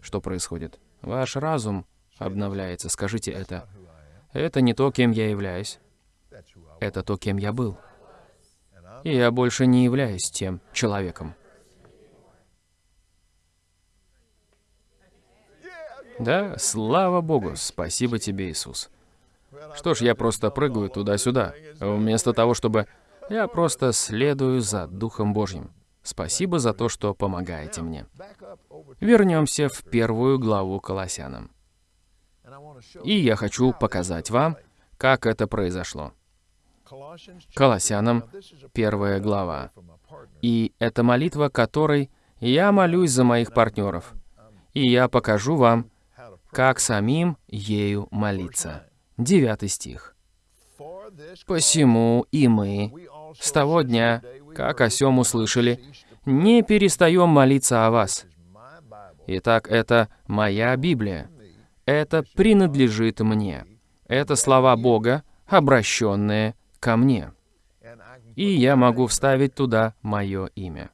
A: Что происходит? Ваш разум обновляется. Скажите это. Это не то, кем я являюсь. Это то, кем я был. И я больше не являюсь тем человеком. Да, слава Богу, спасибо тебе, Иисус. Что ж, я просто прыгаю туда-сюда, вместо того, чтобы... Я просто следую за Духом Божьим. Спасибо за то, что помогаете мне. Вернемся в первую главу Колоссянам. И я хочу показать вам, как это произошло. Колоссянам, первая глава. И это молитва, которой я молюсь за моих партнеров. И я покажу вам, как самим ею молиться. Девятый стих. «Посему и мы, с того дня, как о сем услышали, не перестаем молиться о вас». Итак, это моя Библия. Это принадлежит мне. Это слова Бога, обращенные ко мне. И я могу вставить туда мое имя.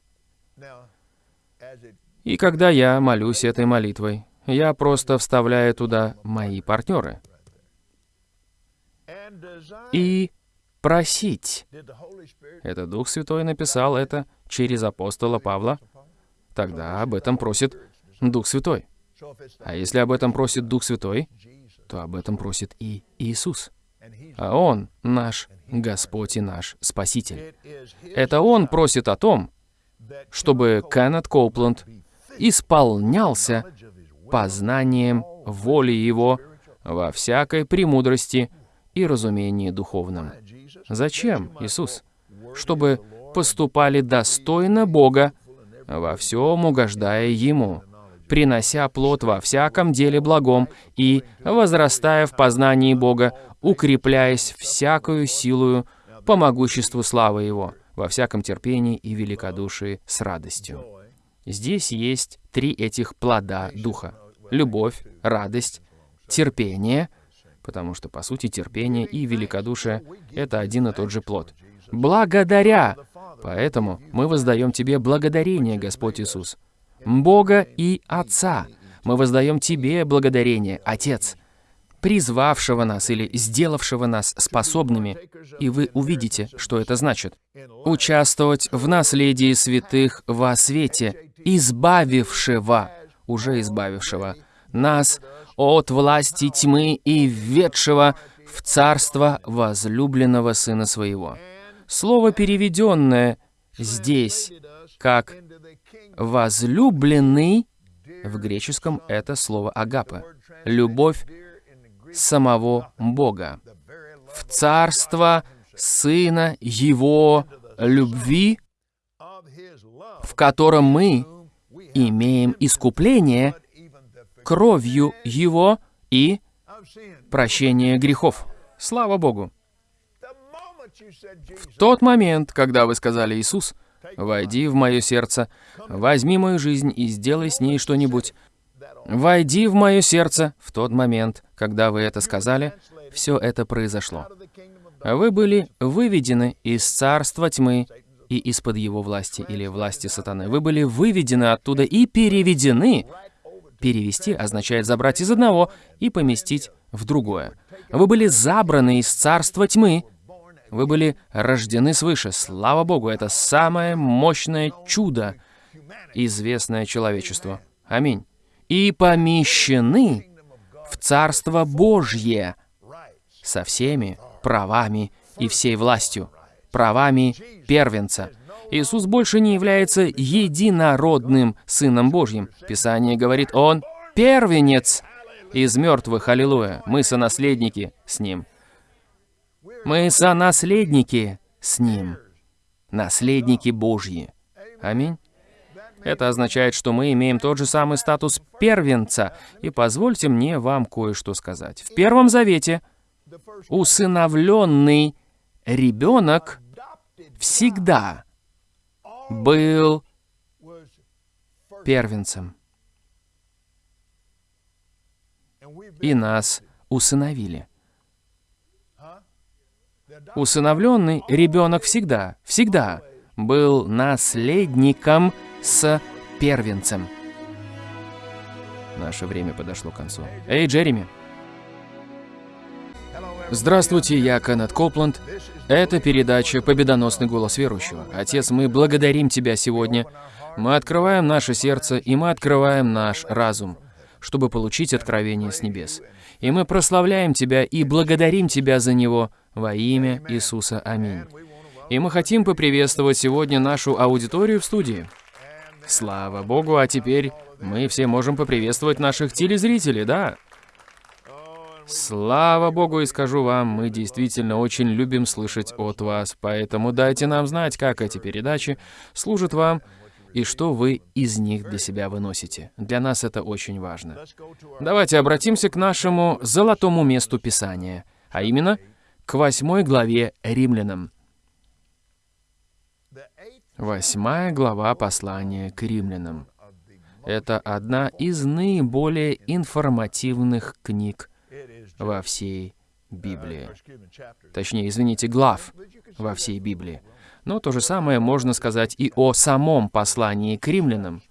A: И когда я молюсь этой молитвой, я просто вставляю туда мои партнеры. И просить. Это Дух Святой написал это через апостола Павла. Тогда об этом просит Дух Святой. А если об этом просит Дух Святой, то об этом просит и Иисус. А Он наш Господь и наш Спаситель. Это Он просит о том, чтобы Кеннет Коупленд исполнялся познанием воли Его во всякой премудрости и разумении духовном. Зачем, Иисус? Чтобы поступали достойно Бога, во всем угождая Ему, принося плод во всяком деле благом и, возрастая в познании Бога, укрепляясь всякую силою по могуществу славы Его, во всяком терпении и великодушии с радостью. Здесь есть три этих плода Духа любовь, радость, терпение, потому что, по сути, терпение и великодушие — это один и тот же плод. Благодаря! Поэтому мы воздаем Тебе благодарение, Господь Иисус. Бога и Отца. Мы воздаем Тебе благодарение, Отец, призвавшего нас или сделавшего нас способными, и вы увидите, что это значит. Участвовать в наследии святых во свете, избавившего уже избавившего нас от власти тьмы и введшего в царство возлюбленного Сына Своего. Слово, переведенное здесь как «возлюбленный», в греческом это слово «агапа», любовь самого Бога, в царство Сына Его любви, в котором мы имеем искупление кровью Его и прощение грехов. Слава Богу! В тот момент, когда вы сказали «Иисус», «Войди в мое сердце, возьми мою жизнь и сделай с ней что-нибудь», «Войди в мое сердце», в тот момент, когда вы это сказали, все это произошло. Вы были выведены из царства тьмы и из-под его власти или власти сатаны. Вы были выведены оттуда и переведены. Перевести означает забрать из одного и поместить в другое. Вы были забраны из царства тьмы. Вы были рождены свыше. Слава Богу, это самое мощное чудо, известное человечеству. Аминь. И помещены в Царство Божье со всеми правами и всей властью, правами первенца. Иисус больше не является единородным Сыном Божьим. Писание говорит, Он первенец из мертвых, аллилуйя. Мы сонаследники с Ним. Мы сонаследники с Ним. Наследники Божьи. Аминь. Это означает, что мы имеем тот же самый статус первенца. И позвольте мне вам кое-что сказать. В Первом Завете усыновленный ребенок всегда был первенцем. И нас усыновили. Усыновленный ребенок всегда, всегда был наследником с первенцем. Наше время подошло к концу. Эй, Джереми! Здравствуйте, я Кеннет Копланд. Это передача «Победоносный голос верующего». Отец, мы благодарим Тебя сегодня. Мы открываем наше сердце, и мы открываем наш разум, чтобы получить откровение с небес. И мы прославляем Тебя и благодарим Тебя за него во имя Иисуса. Аминь. И мы хотим поприветствовать сегодня нашу аудиторию в студии. Слава Богу, а теперь мы все можем поприветствовать наших телезрителей, да? Слава Богу, и скажу вам, мы действительно очень любим слышать от вас, поэтому дайте нам знать, как эти передачи служат вам и что вы из них для себя выносите. Для нас это очень важно. Давайте обратимся к нашему золотому месту Писания, а именно к восьмой главе Римлянам. Восьмая глава послания к римлянам. Это одна из наиболее информативных книг во всей Библии. Точнее, извините, глав во всей Библии. Но то же самое можно сказать и о самом послании к римлянам.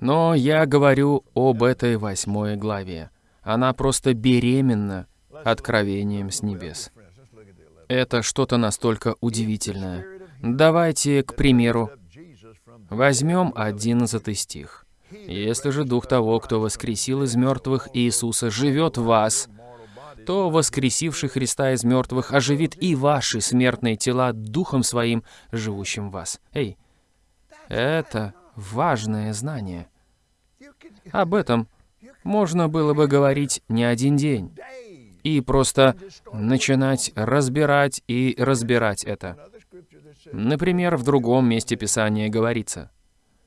A: Но я говорю об этой восьмой главе. Она просто беременна откровением с небес. Это что-то настолько удивительное. Давайте, к примеру, возьмем 11 стих. «Если же Дух того, кто воскресил из мертвых Иисуса, живет в вас, то воскресивший Христа из мертвых оживит и ваши смертные тела Духом Своим, живущим в вас». Эй, это важное знание. Об этом можно было бы говорить не один день и просто начинать разбирать и разбирать это. Например, в другом месте Писания говорится,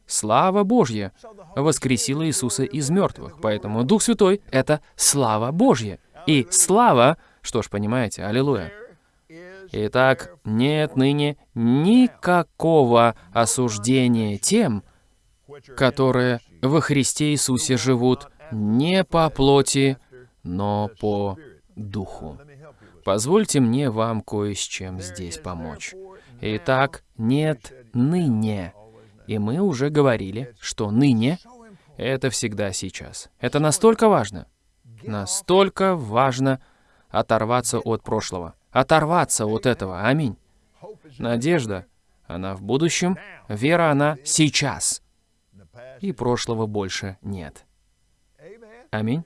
A: «Слава Божья воскресила Иисуса из мертвых». Поэтому Дух Святой — это слава Божья. И слава, что ж, понимаете, аллилуйя. Итак, нет ныне никакого осуждения тем, которые во Христе Иисусе живут не по плоти, но по духу. Позвольте мне вам кое с чем здесь помочь. Итак, нет ныне. И мы уже говорили, что ныне — это всегда сейчас. Это настолько важно. Настолько важно оторваться от прошлого. Оторваться от этого. Аминь. Надежда, она в будущем, вера, она сейчас. И прошлого больше нет. Аминь.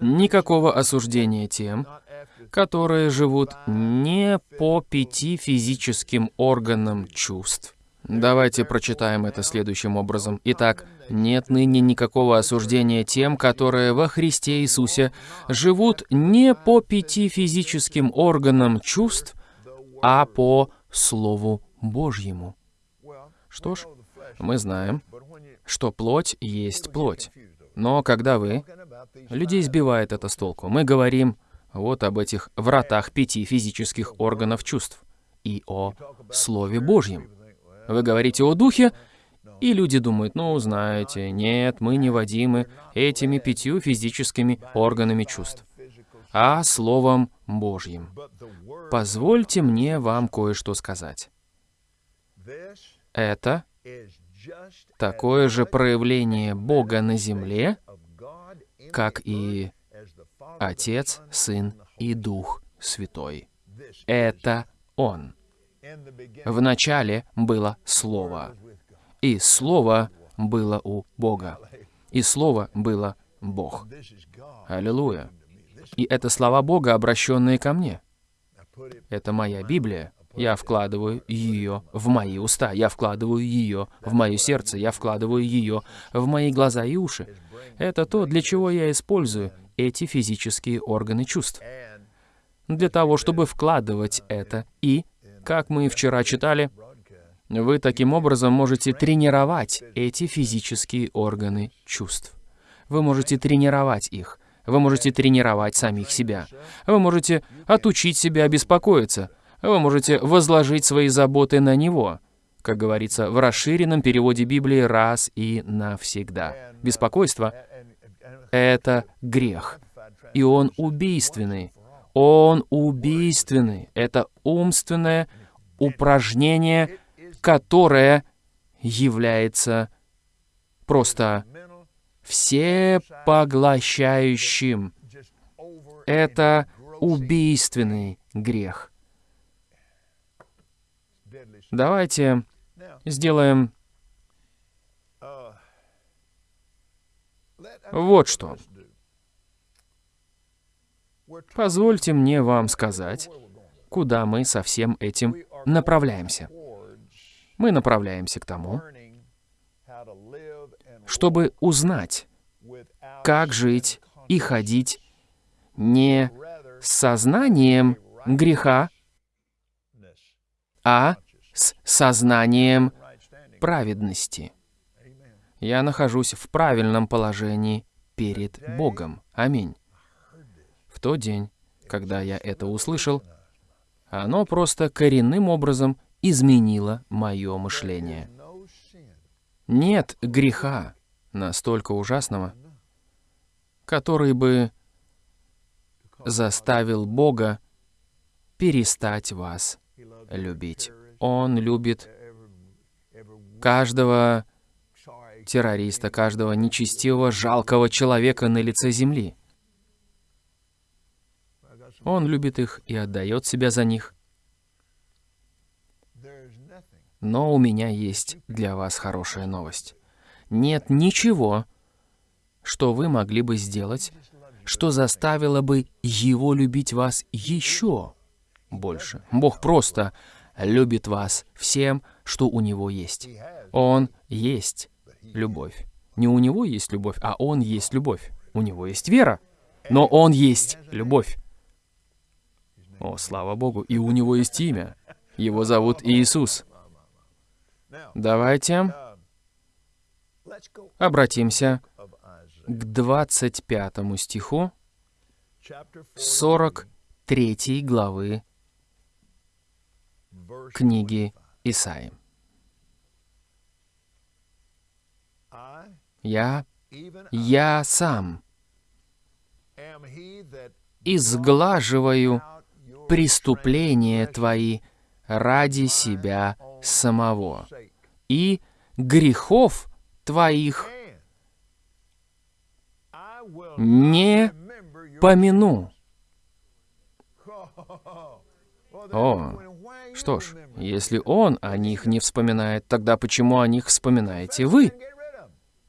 A: Никакого осуждения тем, которые живут не по пяти физическим органам чувств. Давайте прочитаем это следующим образом. Итак, нет ныне никакого осуждения тем, которые во Христе Иисусе живут не по пяти физическим органам чувств, а по Слову Божьему. Что ж, мы знаем, что плоть есть плоть. Но когда вы... Людей сбивает это с толку. Мы говорим вот об этих вратах пяти физических органов чувств и о Слове Божьем. Вы говорите о Духе, и люди думают, ну, знаете, нет, мы не водимы этими пятью физическими органами чувств, а Словом Божьим. Позвольте мне вам кое-что сказать. Это такое же проявление Бога на земле, как и Отец, Сын и Дух Святой. Это Он. В начале было Слово, и Слово было у Бога, и Слово было Бог. Аллилуйя. И это слова Бога, обращенные ко мне. Это моя Библия. Я вкладываю ее в мои уста, я вкладываю ее в мое сердце, я вкладываю ее в мои глаза и уши. Это то, для чего я использую эти физические органы чувств. Для того, чтобы вкладывать это и, как мы вчера читали, вы таким образом можете тренировать эти физические органы чувств. Вы можете тренировать их. Вы можете тренировать самих себя. Вы можете отучить себя беспокоиться. Вы можете возложить свои заботы на Него, как говорится в расширенном переводе Библии раз и навсегда. Беспокойство — это грех, и он убийственный. Он убийственный. Это умственное упражнение, которое является просто всепоглощающим. Это убийственный грех. Давайте сделаем вот что. Позвольте мне вам сказать, куда мы со всем этим направляемся. Мы направляемся к тому, чтобы узнать, как жить и ходить не сознанием греха, а с сознанием праведности. Я нахожусь в правильном положении перед Богом. Аминь. В тот день, когда я это услышал, оно просто коренным образом изменило мое мышление. Нет греха настолько ужасного, который бы заставил Бога перестать вас любить. Он любит каждого террориста, каждого нечестивого, жалкого человека на лице земли. Он любит их и отдает себя за них. Но у меня есть для вас хорошая новость. Нет ничего, что вы могли бы сделать, что заставило бы Его любить вас еще больше. Бог просто любит вас всем, что у Него есть. Он есть любовь. Не у Него есть любовь, а Он есть любовь. У Него есть вера, но Он есть любовь. О, слава Богу, и у Него есть имя. Его зовут Иисус. Давайте обратимся к 25 стиху 43 главы книги Исаи. Я, я сам изглаживаю преступления твои ради себя самого и грехов твоих не помяну. О, что ж, если он о них не вспоминает, тогда почему о них вспоминаете вы?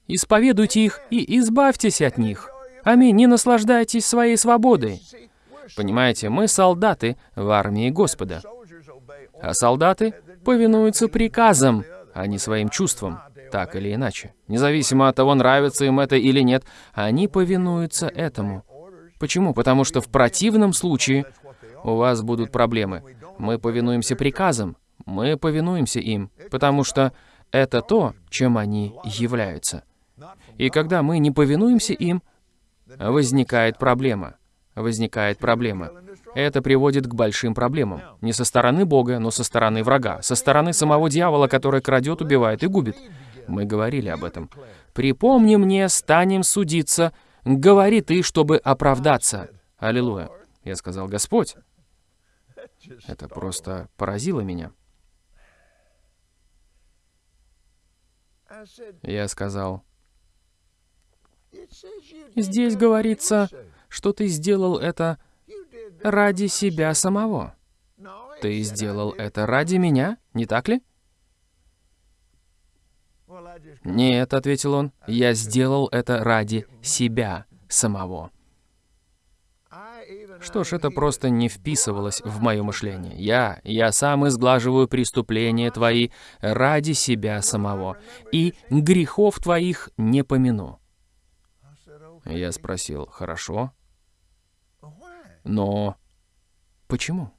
A: Исповедуйте их и избавьтесь от них. Аминь, не наслаждайтесь своей свободой. Понимаете, мы солдаты в армии Господа. А солдаты повинуются приказам, а не своим чувствам, так или иначе. Независимо от того, нравится им это или нет, они повинуются этому. Почему? Потому что в противном случае у вас будут проблемы. Мы повинуемся приказам, мы повинуемся им, потому что это то, чем они являются. И когда мы не повинуемся им, возникает проблема. Возникает проблема. Это приводит к большим проблемам. Не со стороны Бога, но со стороны врага. Со стороны самого дьявола, который крадет, убивает и губит. Мы говорили об этом. «Припомни мне, станем судиться. Говори ты, чтобы оправдаться». Аллилуйя. Я сказал, Господь. Это просто поразило меня. Я сказал, здесь говорится, что ты сделал это ради себя самого. Ты сделал это ради меня, не так ли? «Нет», — ответил он, — «я сделал это ради себя самого». Что ж, это просто не вписывалось в мое мышление. Я, я сам изглаживаю преступления твои ради себя самого, и грехов твоих не помяну. Я спросил, хорошо, но почему?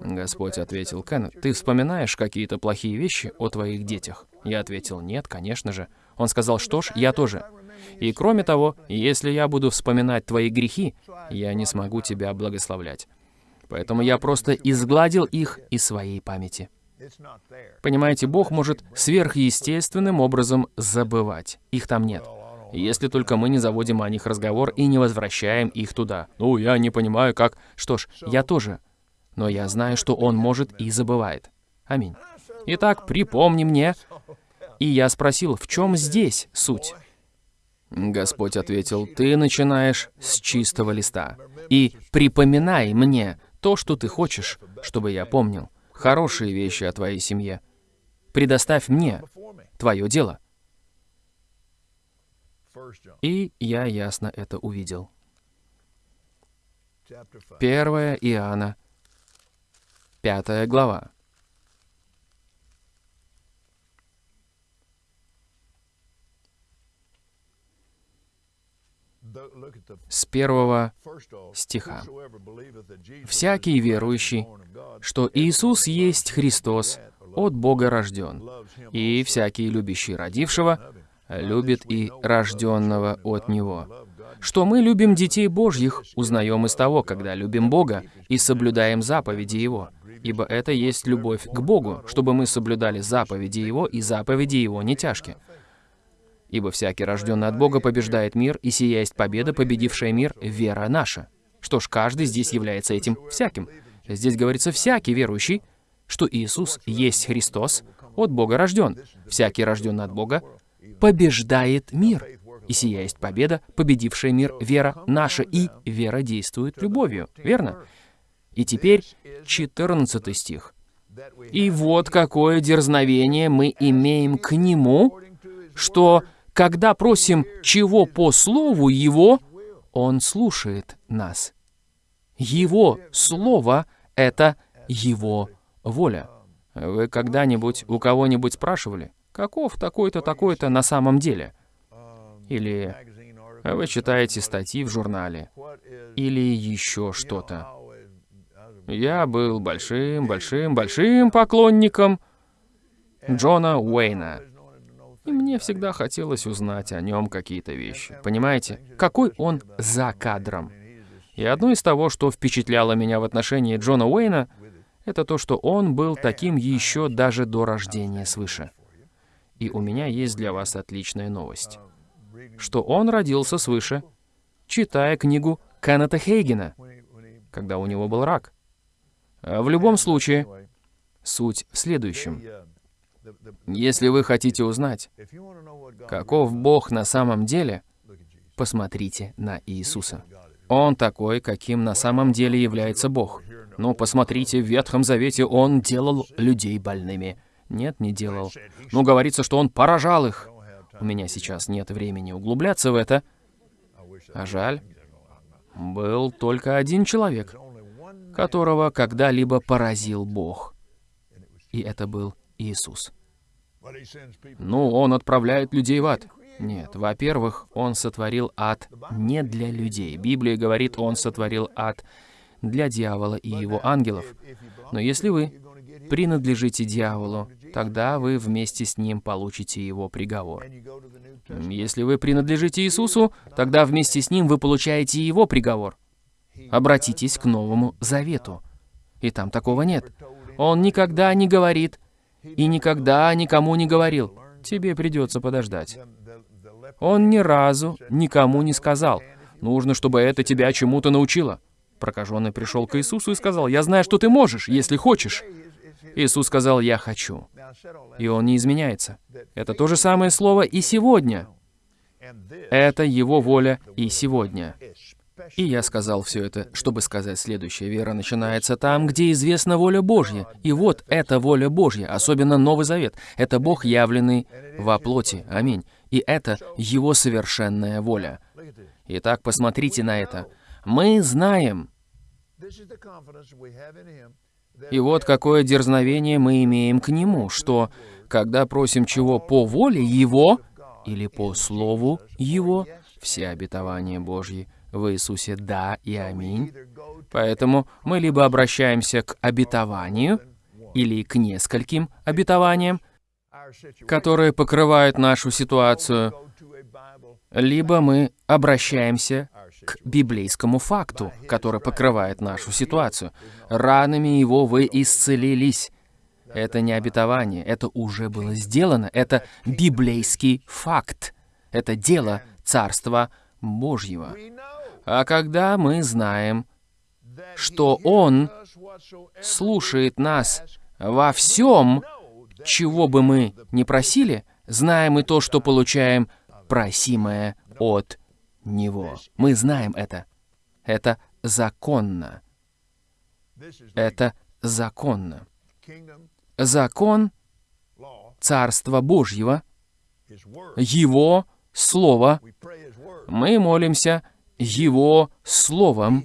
A: Господь ответил, Кен, ты вспоминаешь какие-то плохие вещи о твоих детях? Я ответил, нет, конечно же. Он сказал, что ж, я тоже. И кроме того, если я буду вспоминать твои грехи, я не смогу тебя благословлять. Поэтому я просто изгладил их из своей памяти. Понимаете, Бог может сверхъестественным образом забывать. Их там нет. Если только мы не заводим о них разговор и не возвращаем их туда. Ну, я не понимаю, как... Что ж, я тоже. Но я знаю, что Он может и забывает. Аминь. Итак, припомни мне. И я спросил, в чем здесь суть? Господь ответил, ты начинаешь с чистого листа. И припоминай мне то, что ты хочешь, чтобы я помнил. Хорошие вещи о твоей семье. Предоставь мне твое дело. И я ясно это увидел. 1 Иоанна, 5 глава. С первого стиха. «Всякий верующий, что Иисус есть Христос, от Бога рожден, и всякий любящий родившего, любит и рожденного от Него. Что мы любим детей Божьих, узнаем из того, когда любим Бога и соблюдаем заповеди Его. Ибо это есть любовь к Богу, чтобы мы соблюдали заповеди Его, и заповеди Его не тяжкие. Ибо всякий, рожденный от Бога, побеждает мир, и сия есть победа, победившая мир, вера наша. Что ж, каждый здесь является этим всяким. Здесь говорится «всякий верующий», что Иисус есть Христос, от Бога рожден. Всякий, рожденный от Бога, побеждает мир. И сия есть победа, победившая мир, вера наша, и вера действует любовью. Верно? И теперь 14 стих. «И вот какое дерзновение мы имеем к Нему, что когда просим чего по слову Его, Он слушает нас. Его слово — это Его воля. Вы когда-нибудь у кого-нибудь спрашивали, каков такой-то, такой-то на самом деле? Или вы читаете статьи в журнале? Или еще что-то? Я был большим, большим, большим поклонником Джона Уэйна. И мне всегда хотелось узнать о нем какие-то вещи. Понимаете, какой он за кадром. И одно из того, что впечатляло меня в отношении Джона Уэйна, это то, что он был таким еще даже до рождения свыше. И у меня есть для вас отличная новость. Что он родился свыше, читая книгу Кеннета Хейгена, когда у него был рак. А в любом случае, суть в следующем. Если вы хотите узнать, каков Бог на самом деле, посмотрите на Иисуса. Он такой, каким на самом деле является Бог. Ну, посмотрите, в Ветхом Завете Он делал людей больными. Нет, не делал. Ну, говорится, что Он поражал их. У меня сейчас нет времени углубляться в это. А жаль, был только один человек, которого когда-либо поразил Бог. И это был Иисус. Ну, он отправляет людей в ад. Нет, во-первых, он сотворил ад не для людей. Библия говорит, он сотворил ад для дьявола и его ангелов. Но если вы принадлежите дьяволу, тогда вы вместе с ним получите его приговор. Если вы принадлежите Иисусу, тогда вместе с ним вы получаете его приговор. Обратитесь к Новому Завету. И там такого нет. Он никогда не говорит, и никогда никому не говорил, тебе придется подождать. Он ни разу никому не сказал, нужно, чтобы это тебя чему-то научило. Прокаженный пришел к Иисусу и сказал, я знаю, что ты можешь, если хочешь. Иисус сказал, я хочу. И он не изменяется. Это то же самое слово и сегодня. Это его воля и сегодня. И я сказал все это, чтобы сказать следующее. Вера начинается там, где известна воля Божья. И вот эта воля Божья, особенно Новый Завет. Это Бог, явленный во плоти. Аминь. И это Его совершенная воля. Итак, посмотрите на это. Мы знаем. И вот какое дерзновение мы имеем к Нему, что, когда просим чего по воле Его или по Слову Его, все обетования Божьи в Иисусе «да» и «аминь». Поэтому мы либо обращаемся к обетованию или к нескольким обетованиям, которые покрывают нашу ситуацию, либо мы обращаемся к библейскому факту, который покрывает нашу ситуацию. Ранами его вы исцелились. Это не обетование, это уже было сделано, это библейский факт. Это дело Царства Божьего. А когда мы знаем, что Он слушает нас во всем, чего бы мы ни просили, знаем и то, что получаем просимое от Него. Мы знаем это. Это законно. Это законно. Закон Царства Божьего, Его Слово, мы молимся Его Словом,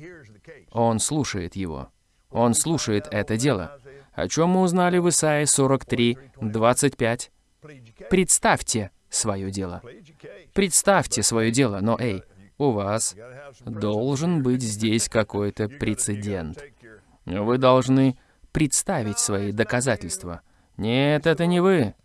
A: Он слушает Его. Он слушает это дело. О чем мы узнали в Исаии 43, 25? Представьте свое дело. Представьте свое дело, но эй, у вас должен быть здесь какой-то прецедент. Вы должны представить свои доказательства. Нет, это не вы.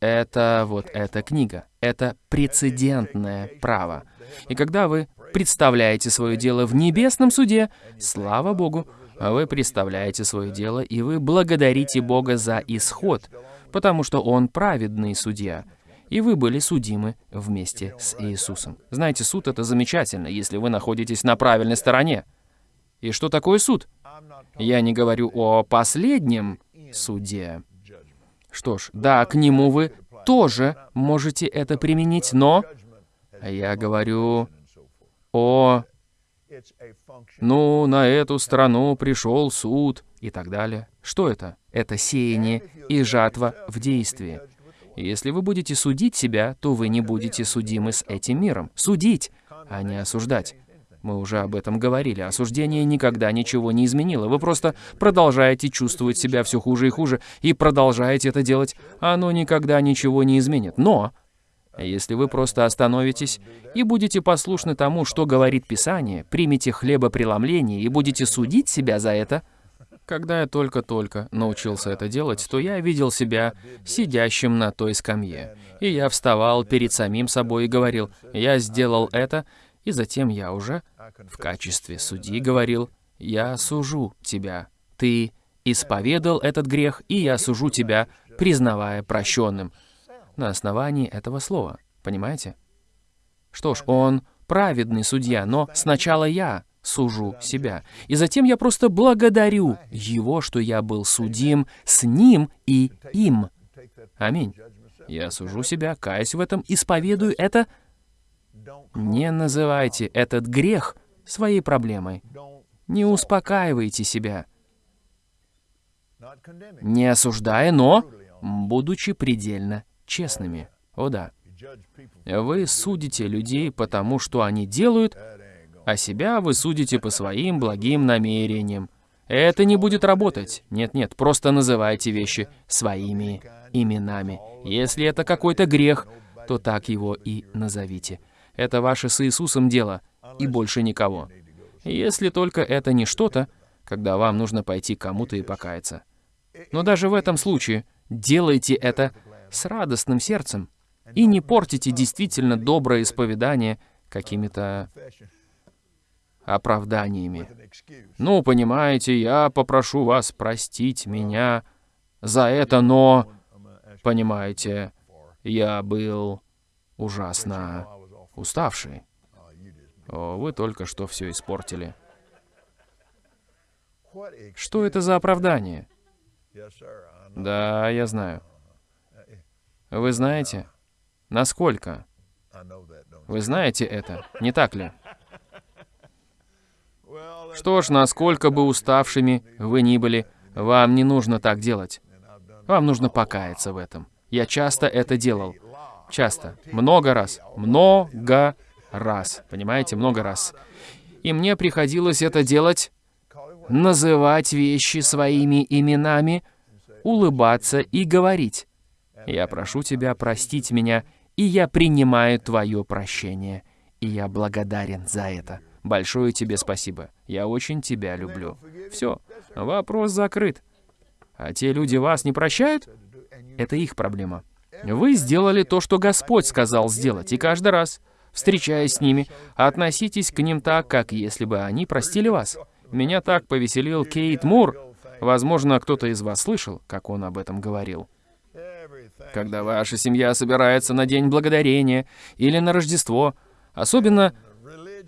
A: Это вот эта книга. Это прецедентное право. И когда вы представляете свое дело в небесном суде, слава Богу, вы представляете свое дело, и вы благодарите Бога за исход, потому что Он праведный судья, и вы были судимы вместе с Иисусом. Знаете, суд — это замечательно, если вы находитесь на правильной стороне. И что такое суд? Я не говорю о последнем суде. Что ж, да, к нему вы тоже можете это применить, но я говорю о... Ну, на эту страну пришел суд и так далее. Что это? Это сеяние и жатва в действии. Если вы будете судить себя, то вы не будете судимы с этим миром. Судить, а не осуждать. Мы уже об этом говорили. Осуждение никогда ничего не изменило. Вы просто продолжаете чувствовать себя все хуже и хуже, и продолжаете это делать. Оно никогда ничего не изменит. Но, если вы просто остановитесь и будете послушны тому, что говорит Писание, примите хлебопреломление и будете судить себя за это, когда я только-только научился это делать, то я видел себя сидящим на той скамье. И я вставал перед самим собой и говорил, «Я сделал это, и затем я уже в качестве судьи говорил, «Я сужу тебя. Ты исповедал этот грех, и я сужу тебя, признавая прощенным». На основании этого слова. Понимаете? Что ж, он праведный судья, но сначала я сужу себя. И затем я просто благодарю Его, что я был судим с Ним и им. Аминь. Я сужу себя, каюсь в этом, исповедую это не называйте этот грех своей проблемой. Не успокаивайте себя. Не осуждая, но будучи предельно честными. О да. Вы судите людей по тому, что они делают, а себя вы судите по своим благим намерениям. Это не будет работать. Нет-нет, просто называйте вещи своими именами. Если это какой-то грех, то так его и назовите. Это ваше с Иисусом дело, и больше никого. Если только это не что-то, когда вам нужно пойти кому-то и покаяться. Но даже в этом случае делайте это с радостным сердцем и не портите действительно доброе исповедание какими-то оправданиями. Ну, понимаете, я попрошу вас простить меня за это, но, понимаете, я был ужасно уставший. О, вы только что все испортили. Что это за оправдание? Да, я знаю. Вы знаете? Насколько? Вы знаете это, не так ли? Что ж, насколько бы уставшими вы ни были, вам не нужно так делать. Вам нужно покаяться в этом. Я часто это делал. Часто. Много раз. Много раз. Понимаете? Много раз. И мне приходилось это делать, называть вещи своими именами, улыбаться и говорить. «Я прошу тебя простить меня, и я принимаю твое прощение, и я благодарен за это. Большое тебе спасибо. Я очень тебя люблю». Все, вопрос закрыт. А те люди вас не прощают? Это их проблема. Вы сделали то, что Господь сказал сделать, и каждый раз, встречаясь с ними, относитесь к ним так, как если бы они простили вас. Меня так повеселил Кейт Мур. Возможно, кто-то из вас слышал, как он об этом говорил. Когда ваша семья собирается на День Благодарения или на Рождество, особенно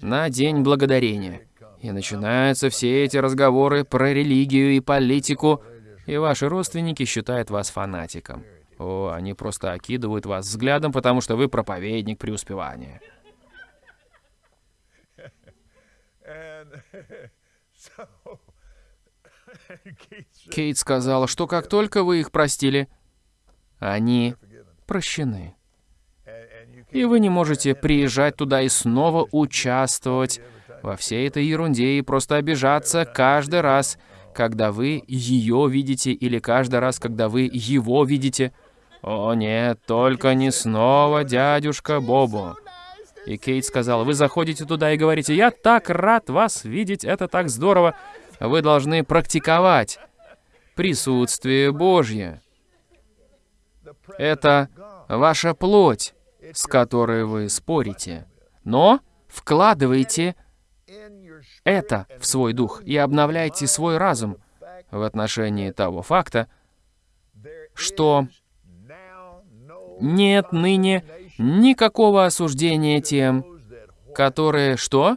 A: на День Благодарения, и начинаются все эти разговоры про религию и политику, и ваши родственники считают вас фанатиком. О, они просто окидывают вас взглядом, потому что вы проповедник преуспевания. Кейт сказала, что как только вы их простили, они прощены. И вы не можете приезжать туда и снова участвовать во всей этой ерунде и просто обижаться каждый раз, когда вы ее видите, или каждый раз, когда вы его видите. «О нет, только не снова, дядюшка Бобу!» И Кейт сказал, «Вы заходите туда и говорите, я так рад вас видеть, это так здорово!» Вы должны практиковать присутствие Божье. Это ваша плоть, с которой вы спорите. Но вкладывайте это в свой дух и обновляйте свой разум в отношении того факта, что нет ныне никакого осуждения тем, которые что?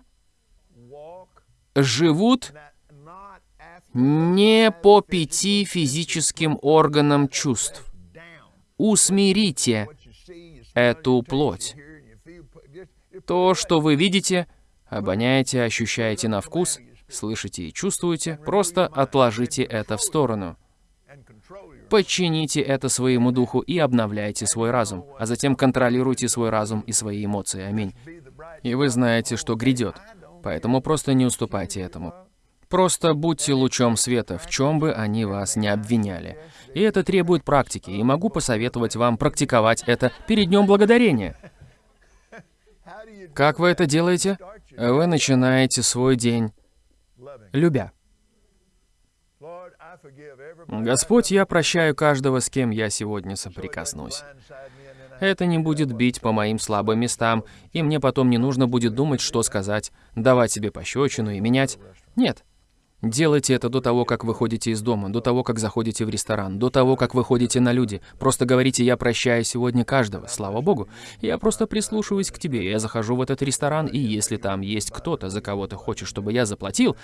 A: Живут не по пяти физическим органам чувств. Усмирите эту плоть. То, что вы видите, обоняете, ощущаете на вкус, слышите и чувствуете, просто отложите это в сторону. Подчините это своему духу и обновляйте свой разум, а затем контролируйте свой разум и свои эмоции. Аминь. И вы знаете, что грядет, поэтому просто не уступайте этому. Просто будьте лучом света, в чем бы они вас не обвиняли. И это требует практики, и могу посоветовать вам практиковать это перед Днем Благодарения. Как вы это делаете? Вы начинаете свой день, любя. Господь, я прощаю каждого, с кем я сегодня соприкоснусь. Это не будет бить по моим слабым местам, и мне потом не нужно будет думать, что сказать, давать себе пощечину и менять. Нет. Делайте это до того, как выходите из дома, до того, как заходите в ресторан, до того, как выходите на люди. Просто говорите «я прощаю сегодня каждого», слава богу. Я просто прислушиваюсь к тебе, я захожу в этот ресторан, и если там есть кто-то, за кого ты хочешь, чтобы я заплатил,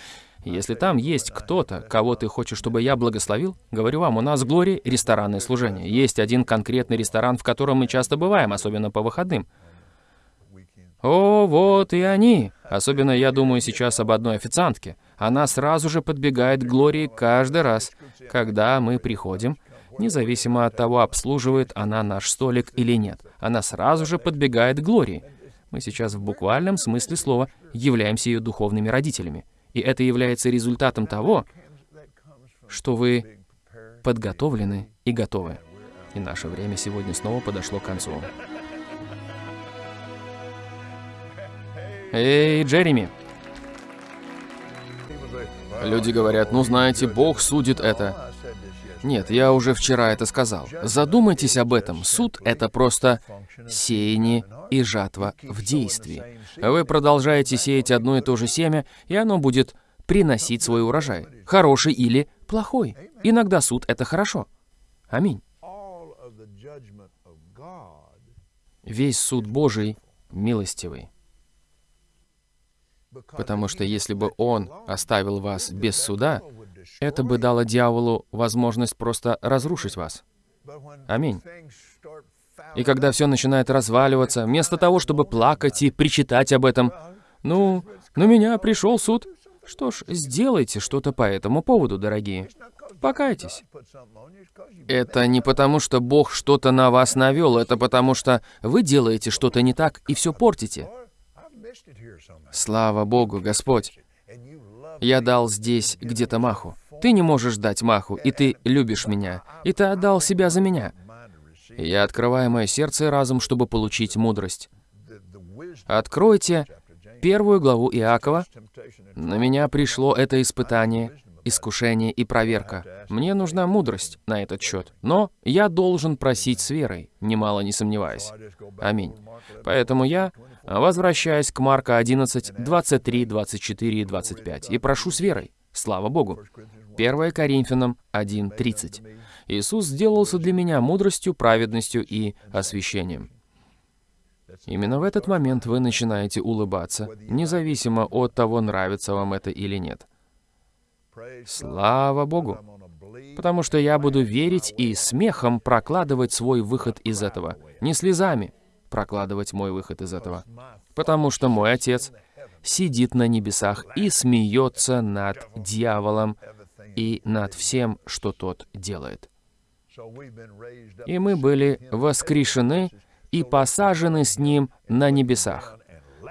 A: если там есть кто-то, кого ты хочешь, чтобы я благословил, говорю вам, у нас в Глории ресторанное служение. Есть один конкретный ресторан, в котором мы часто бываем, особенно по выходным. О, вот и они. Особенно я думаю сейчас об одной официантке. Она сразу же подбегает к Глории каждый раз, когда мы приходим, независимо от того, обслуживает она наш столик или нет. Она сразу же подбегает к Глории. Мы сейчас в буквальном смысле слова являемся ее духовными родителями. И это является результатом того, что вы подготовлены и готовы. И наше время сегодня снова подошло к концу. Эй, Джереми! Люди говорят, ну знаете, Бог судит это. Нет, я уже вчера это сказал. Задумайтесь об этом. Суд — это просто сеяние и жатва в действии. Вы продолжаете сеять одно и то же семя, и оно будет приносить свой урожай. Хороший или плохой. Иногда суд — это хорошо. Аминь. Весь суд Божий милостивый. Потому что если бы он оставил вас без суда, это бы дало дьяволу возможность просто разрушить вас. Аминь. И когда все начинает разваливаться, вместо того, чтобы плакать и причитать об этом, «Ну, на меня пришел суд. Что ж, сделайте что-то по этому поводу, дорогие. Покайтесь. Это не потому, что Бог что-то на вас навел, это потому, что вы делаете что-то не так и все портите. Слава Богу, Господь. Я дал здесь где-то маху. Ты не можешь дать маху, и ты любишь меня, и ты отдал себя за меня. Я открываю мое сердце и разум, чтобы получить мудрость. Откройте первую главу Иакова. На меня пришло это испытание, искушение и проверка. Мне нужна мудрость на этот счет. Но я должен просить с верой, немало не сомневаясь. Аминь. Поэтому я возвращаюсь к Марка 11, 23, 24 и 25 и прошу с верой. Слава Богу. 1 Коринфянам 1.30. Иисус сделался для меня мудростью, праведностью и освящением. Именно в этот момент вы начинаете улыбаться, независимо от того, нравится вам это или нет. Слава Богу! Потому что я буду верить и смехом прокладывать свой выход из этого, не слезами прокладывать мой выход из этого. Потому что мой Отец сидит на небесах и смеется над дьяволом и над всем, что тот делает. И мы были воскрешены и посажены с Ним на небесах.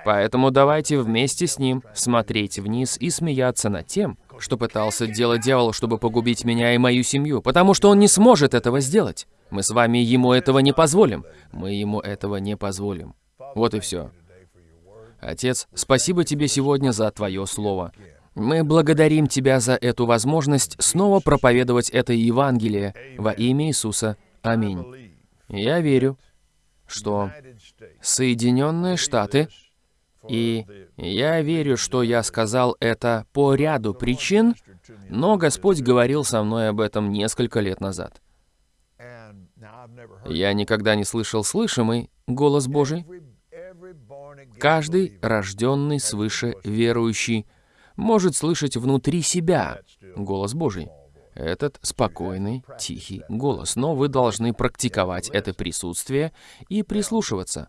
A: Поэтому давайте вместе с Ним смотреть вниз и смеяться над тем, что пытался делать дьявол, чтобы погубить меня и мою семью, потому что он не сможет этого сделать. Мы с вами ему этого не позволим. Мы ему этого не позволим. Вот и все. Отец, спасибо тебе сегодня за твое слово. Мы благодарим Тебя за эту возможность снова проповедовать это Евангелие во имя Иисуса. Аминь. Я верю, что Соединенные Штаты, и я верю, что я сказал это по ряду причин, но Господь говорил со мной об этом несколько лет назад. Я никогда не слышал слышимый голос Божий. Каждый рожденный свыше верующий может слышать внутри себя голос Божий. Этот спокойный, тихий голос. Но вы должны практиковать это присутствие и прислушиваться.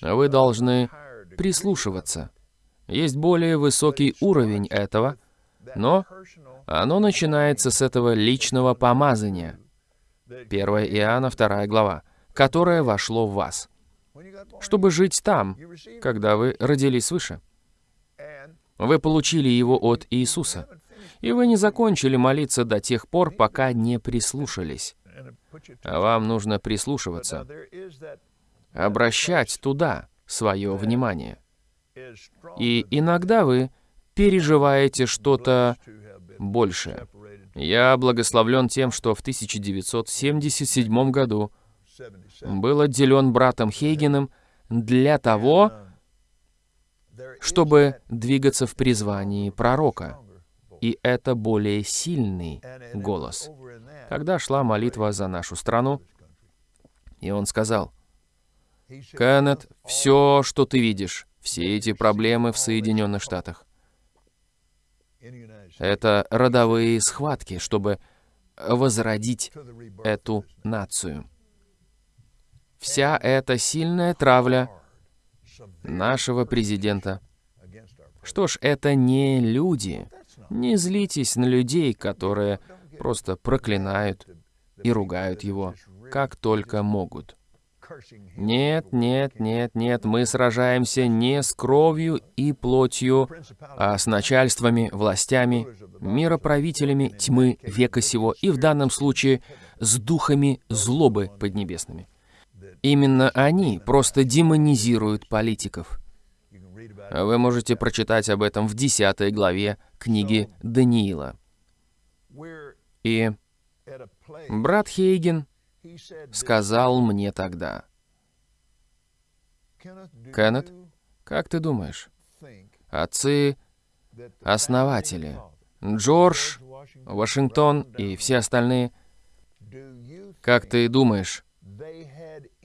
A: Вы должны прислушиваться. Есть более высокий уровень этого, но оно начинается с этого личного помазания. 1 Иоанна, 2 глава, которое вошло в вас, чтобы жить там, когда вы родились свыше. Вы получили его от Иисуса. И вы не закончили молиться до тех пор, пока не прислушались. А вам нужно прислушиваться. Обращать туда свое внимание. И иногда вы переживаете что-то большее. Я благословлен тем, что в 1977 году был отделен братом Хейгеном для того, чтобы двигаться в призвании пророка. И это более сильный голос. Когда шла молитва за нашу страну, и он сказал, «Кеннет, все, что ты видишь, все эти проблемы в Соединенных Штатах, это родовые схватки, чтобы возродить эту нацию. Вся эта сильная травля нашего президента. Что ж, это не люди. Не злитесь на людей, которые просто проклинают и ругают его, как только могут. Нет, нет, нет, нет, мы сражаемся не с кровью и плотью, а с начальствами, властями, мироправителями тьмы века сего и в данном случае с духами злобы поднебесными. Именно они просто демонизируют политиков. Вы можете прочитать об этом в 10 главе книги Даниила. И брат Хейген сказал мне тогда, «Кеннет, как ты думаешь, отцы-основатели, Джордж, Вашингтон и все остальные, как ты думаешь,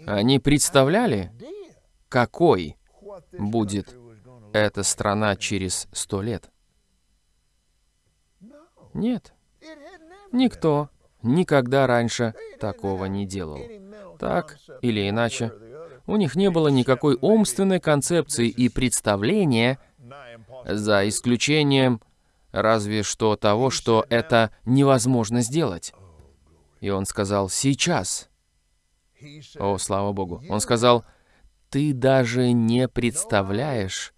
A: они представляли, какой будет эта страна через сто лет? Нет. Никто никогда раньше такого не делал. Так или иначе, у них не было никакой умственной концепции и представления, За исключением разве что того, что это невозможно сделать. И он сказал, сейчас. О, слава Богу. Он сказал, ты даже не представляешь,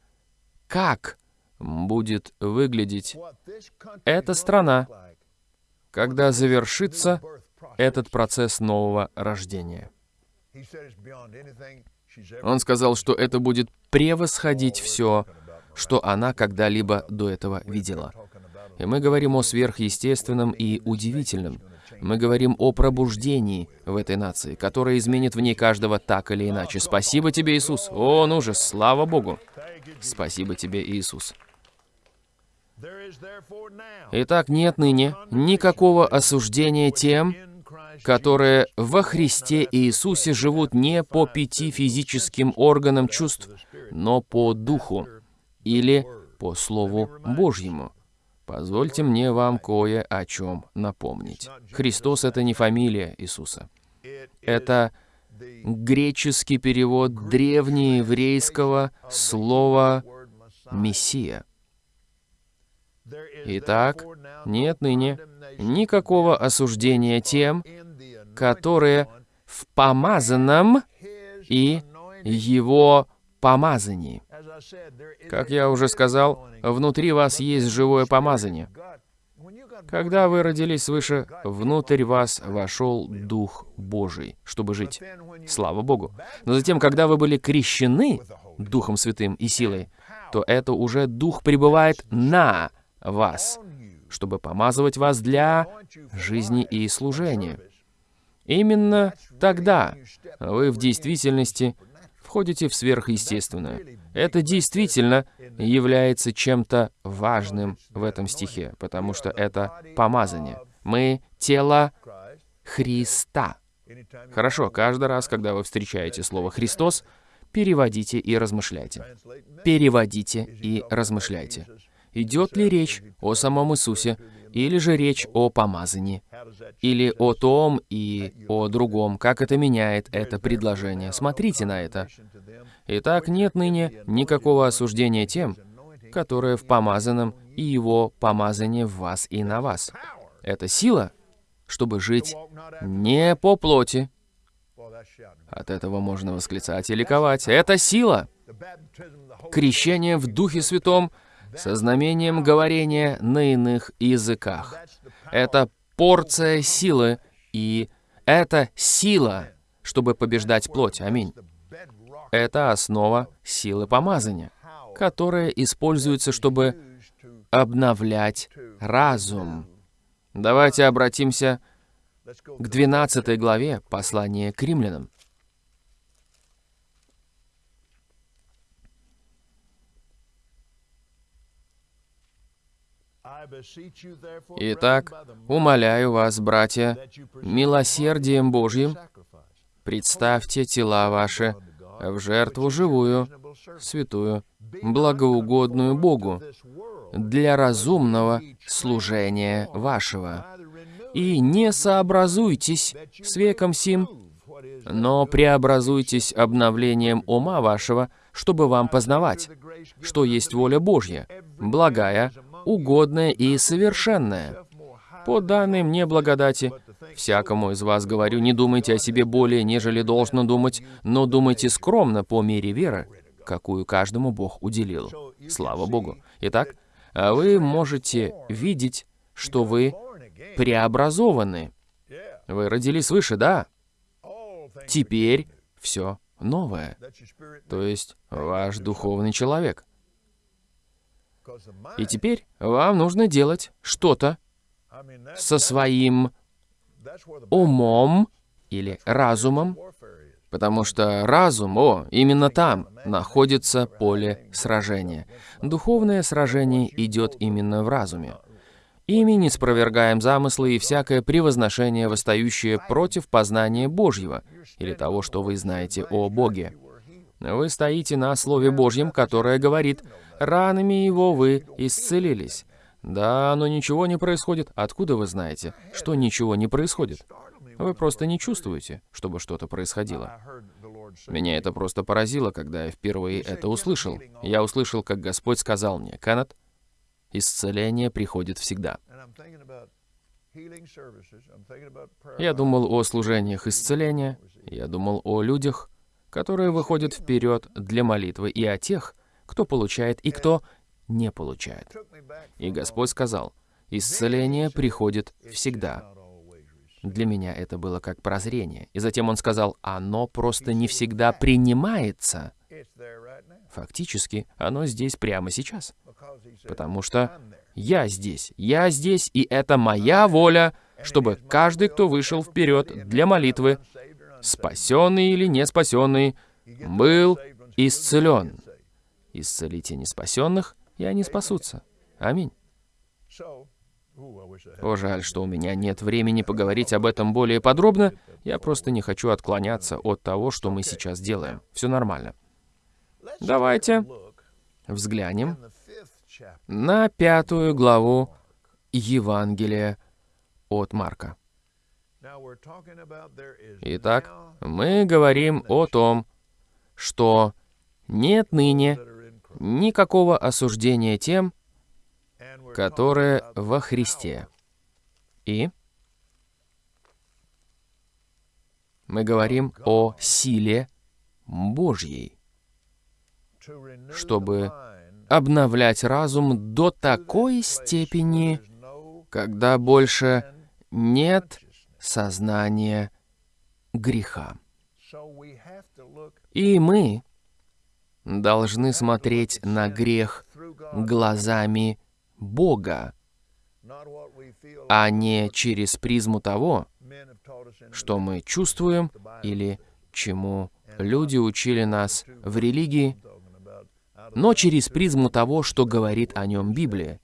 A: как будет выглядеть эта страна, когда завершится этот процесс нового рождения. Он сказал, что это будет превосходить все, что она когда-либо до этого видела. И мы говорим о сверхъестественном и удивительном. Мы говорим о пробуждении в этой нации, которое изменит в ней каждого так или иначе. Спасибо тебе, Иисус. О, ну же, слава Богу. Спасибо тебе, Иисус. Итак, нет ныне никакого осуждения тем, которые во Христе Иисусе живут не по пяти физическим органам чувств, но по Духу или по Слову Божьему. Позвольте мне вам кое о чем напомнить. Христос — это не фамилия Иисуса. Это греческий перевод древнееврейского слова «мессия». Итак, нет ныне никакого осуждения тем, которые в помазанном и его помазании. Как я уже сказал, внутри вас есть живое помазание. Когда вы родились свыше, внутрь вас вошел Дух Божий, чтобы жить. Слава Богу. Но затем, когда вы были крещены Духом Святым и силой, то это уже Дух пребывает на вас, чтобы помазывать вас для жизни и служения. Именно тогда вы в действительности входите в сверхъестественное. Это действительно является чем-то важным в этом стихе, потому что это помазание. Мы — тело Христа. Хорошо, каждый раз, когда вы встречаете слово «Христос», переводите и размышляйте. Переводите и размышляйте. Идет ли речь о самом Иисусе, или же речь о помазании, или о том и о другом, как это меняет это предложение. Смотрите на это. Итак, нет ныне никакого осуждения тем, которые в помазанном и его помазание в вас и на вас. Это сила, чтобы жить не по плоти. От этого можно восклицать и ликовать. Это сила. Крещение в Духе Святом — со знамением говорения на иных языках. Это порция силы, и это сила, чтобы побеждать плоть. Аминь. Это основа силы помазания, которая используется, чтобы обновлять разум. Давайте обратимся к 12 главе послания к римлянам. Итак, умоляю вас, братья, милосердием Божьим, представьте тела ваши в жертву живую, святую, благоугодную Богу, для разумного служения вашего. И не сообразуйтесь с веком сим, но преобразуйтесь обновлением ума вашего, чтобы вам познавать, что есть воля Божья, благая, угодное и совершенное. По данной мне благодати, всякому из вас говорю, не думайте о себе более, нежели должно думать, но думайте скромно по мере веры, какую каждому Бог уделил. Слава Богу. Итак, вы можете видеть, что вы преобразованы. Вы родились свыше, да? Теперь все новое. То есть ваш духовный человек. И теперь вам нужно делать что-то со своим умом или разумом, потому что разум, о, именно там находится поле сражения. Духовное сражение идет именно в разуме. Ими не спровергаем замыслы и всякое превозношение, восстающее против познания Божьего, или того, что вы знаете о Боге. Вы стоите на Слове Божьем, которое говорит, ранами его вы исцелились. Да, но ничего не происходит. Откуда вы знаете, что ничего не происходит? Вы просто не чувствуете, чтобы что-то происходило. Меня это просто поразило, когда я впервые это услышал. Я услышал, как Господь сказал мне, «Кеннет, исцеление приходит всегда». Я думал о служениях исцеления, я думал о людях, которые выходят вперед для молитвы, и о тех, кто получает и кто не получает. И Господь сказал, исцеление приходит всегда. Для меня это было как прозрение. И затем Он сказал, оно просто не всегда принимается. Фактически, оно здесь прямо сейчас. Потому что я здесь, я здесь, и это моя воля, чтобы каждый, кто вышел вперед для молитвы, спасенный или не спасенный, был исцелен. Исцелите неспасенных, и они спасутся. Аминь. О, жаль, что у меня нет времени поговорить об этом более подробно. Я просто не хочу отклоняться от того, что мы сейчас делаем. Все нормально. Давайте взглянем на пятую главу Евангелия от Марка. Итак, мы говорим о том, что нет ныне никакого осуждения тем, которые во Христе. И мы говорим о силе Божьей, чтобы обновлять разум до такой степени, когда больше нет сознания греха. И мы должны смотреть на грех глазами Бога, а не через призму того, что мы чувствуем или чему люди учили нас в религии, но через призму того, что говорит о нем Библия.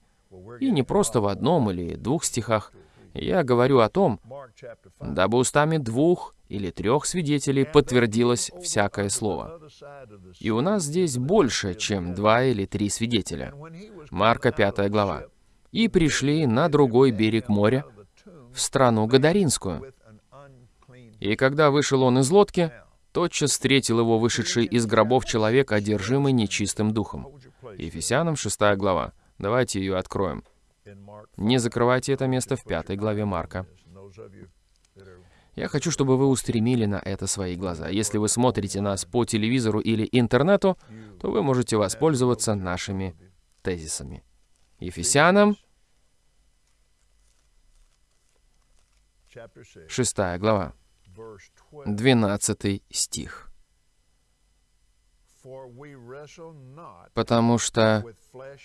A: И не просто в одном или двух стихах. Я говорю о том, дабы устами двух или трех свидетелей подтвердилось всякое слово. И у нас здесь больше, чем два или три свидетеля. Марка 5 глава. «И пришли на другой берег моря, в страну Гадаринскую. И когда вышел он из лодки, тотчас встретил его вышедший из гробов человек, одержимый нечистым духом». Ефесянам 6 глава. Давайте ее откроем. Не закрывайте это место в пятой главе Марка. Я хочу, чтобы вы устремили на это свои глаза. Если вы смотрите нас по телевизору или интернету, то вы можете воспользоваться нашими тезисами. Ефесянам, 6 глава, 12 стих. «Потому что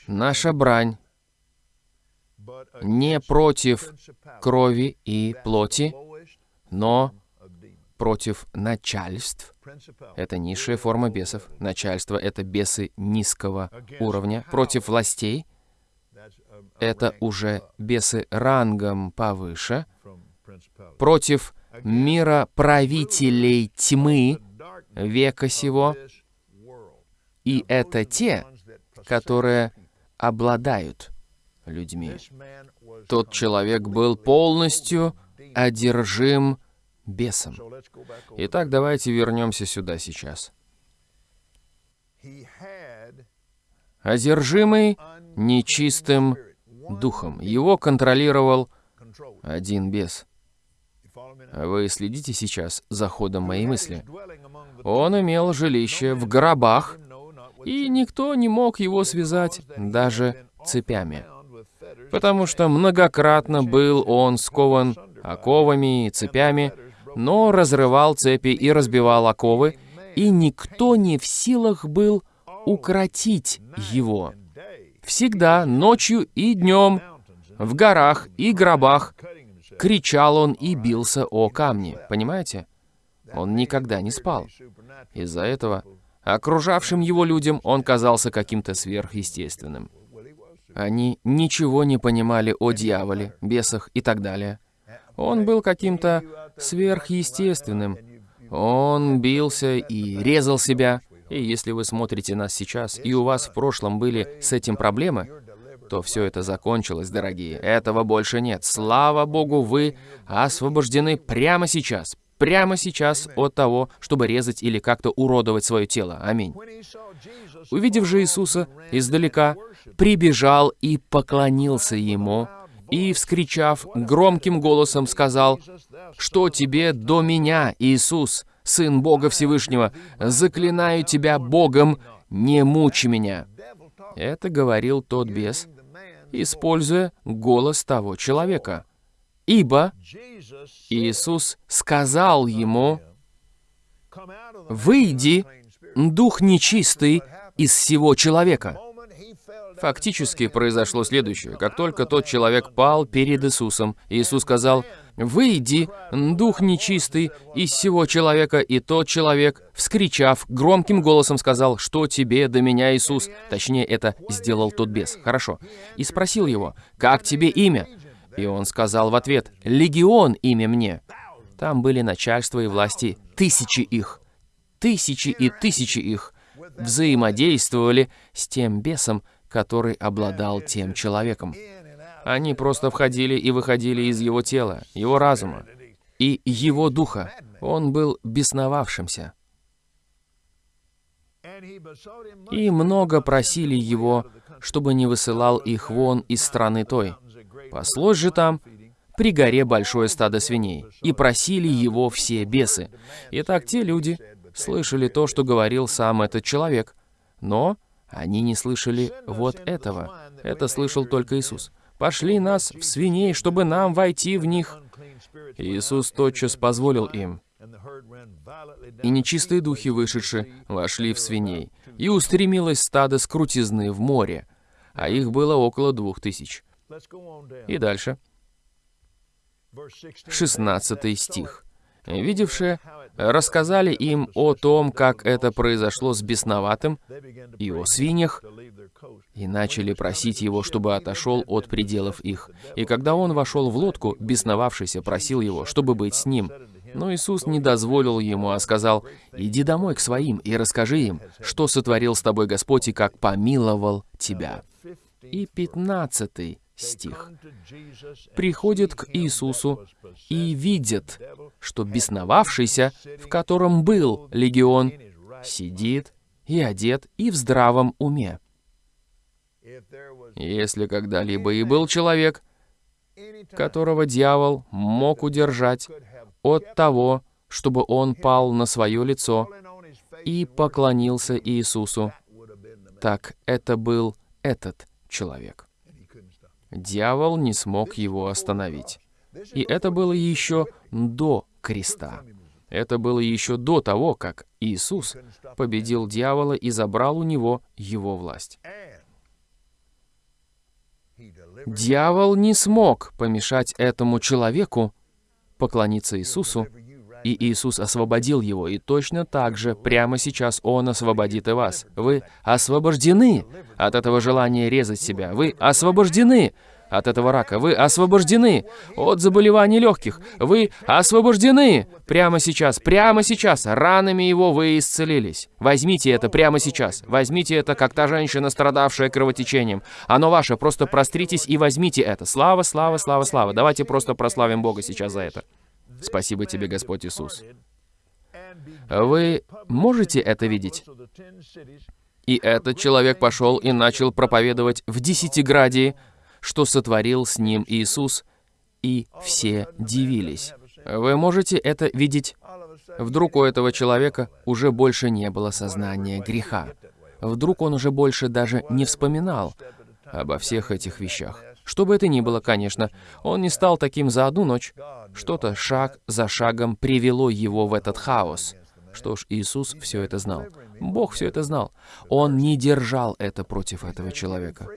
A: наша брань не против крови и плоти, но против начальств. Это низшая форма бесов. Начальство — это бесы низкого уровня. Против властей — это уже бесы рангом повыше. Против мира правителей тьмы века сего. И это те, которые обладают людьми. Тот человек был полностью одержим бесом. Итак, давайте вернемся сюда сейчас. Одержимый нечистым духом. Его контролировал один бес. Вы следите сейчас за ходом моей мысли. Он имел жилище в гробах, и никто не мог его связать даже цепями потому что многократно был он скован оковами и цепями, но разрывал цепи и разбивал оковы, и никто не в силах был укротить его. Всегда, ночью и днем, в горах и гробах, кричал он и бился о камни. Понимаете? Он никогда не спал. Из-за этого окружавшим его людям он казался каким-то сверхъестественным. Они ничего не понимали о дьяволе, бесах и так далее. Он был каким-то сверхъестественным. Он бился и резал себя. И если вы смотрите нас сейчас, и у вас в прошлом были с этим проблемы, то все это закончилось, дорогие. Этого больше нет. Слава Богу, вы освобождены прямо сейчас. Прямо сейчас от того, чтобы резать или как-то уродовать свое тело. Аминь. Увидев же Иисуса издалека, прибежал и поклонился Ему, и, вскричав, громким голосом сказал, «Что тебе до меня, Иисус, Сын Бога Всевышнего? Заклинаю тебя Богом, не мучи меня!» Это говорил тот бес, используя голос того человека. Ибо Иисус сказал ему, «Выйди, дух нечистый, из всего человека». Фактически произошло следующее. Как только тот человек пал перед Иисусом, Иисус сказал, «Выйди, дух нечистый, из всего человека». И тот человек, вскричав, громким голосом сказал, «Что тебе до меня, Иисус?» Точнее, это сделал тот бес. Хорошо. И спросил его, «Как тебе имя?» И он сказал в ответ, «Легион имя мне». Там были начальство и власти, тысячи их. Тысячи и тысячи их взаимодействовали с тем бесом, который обладал тем человеком. Они просто входили и выходили из его тела, его разума и его духа. Он был бесновавшимся. И много просили его, чтобы не высылал их вон из страны той. Паслось же там при горе большое стадо свиней, и просили его все бесы. Итак, те люди слышали то, что говорил сам этот человек, но они не слышали вот этого. Это слышал только Иисус. «Пошли нас в свиней, чтобы нам войти в них». Иисус тотчас позволил им. И нечистые духи, вышедшие, вошли в свиней, и устремилось стадо с в море, а их было около двух тысяч. И дальше. 16 стих. Видевшие рассказали им о том, как это произошло с бесноватым и о свиньях, и начали просить его, чтобы отошел от пределов их. И когда он вошел в лодку, бесновавшийся просил его, чтобы быть с ним. Но Иисус не дозволил ему, а сказал, «Иди домой к своим и расскажи им, что сотворил с тобой Господь и как помиловал тебя». И пятнадцатый стих. Приходят к Иисусу и видят, что бесновавшийся, в котором был легион, сидит и одет и в здравом уме. Если когда-либо и был человек, которого дьявол мог удержать от того, чтобы он пал на свое лицо и поклонился Иисусу, так это был этот человек. Дьявол не смог его остановить. И это было еще до креста. Это было еще до того, как Иисус победил дьявола и забрал у него его власть. Дьявол не смог помешать этому человеку поклониться Иисусу и Иисус освободил его, и точно так же прямо сейчас Он освободит и вас. Вы освобождены от этого желания резать себя. Вы освобождены от этого рака. Вы освобождены от заболеваний легких. Вы освобождены прямо сейчас, прямо сейчас. Ранами его вы исцелились. Возьмите это прямо сейчас. Возьмите это, как та женщина, страдавшая кровотечением. Оно ваше, просто простритесь и возьмите это. Слава, слава, слава, слава. Давайте просто прославим Бога сейчас за это. Спасибо тебе, Господь Иисус. Вы можете это видеть? И этот человек пошел и начал проповедовать в Десятиградии, что сотворил с ним Иисус, и все дивились. Вы можете это видеть? Вдруг у этого человека уже больше не было сознания греха. Вдруг он уже больше даже не вспоминал обо всех этих вещах. Что бы это ни было, конечно, он не стал таким за одну ночь. Что-то шаг за шагом привело его в этот хаос. Что ж, Иисус все это знал. Бог все это знал. Он не держал это против этого человека.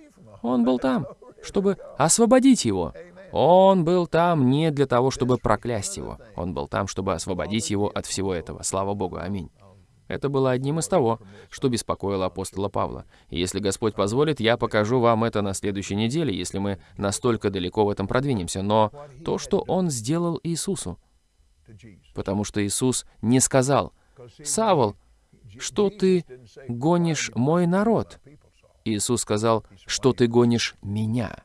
A: Он был там, чтобы освободить его. Он был там не для того, чтобы проклясть его. Он был там, чтобы освободить его от всего этого. Слава Богу. Аминь. Это было одним из того, что беспокоило апостола Павла. И если Господь позволит, я покажу вам это на следующей неделе, если мы настолько далеко в этом продвинемся. Но то, что Он сделал Иисусу. Потому что Иисус не сказал, «Савол, что ты гонишь мой народ?» Иисус сказал, «Что ты гонишь меня?»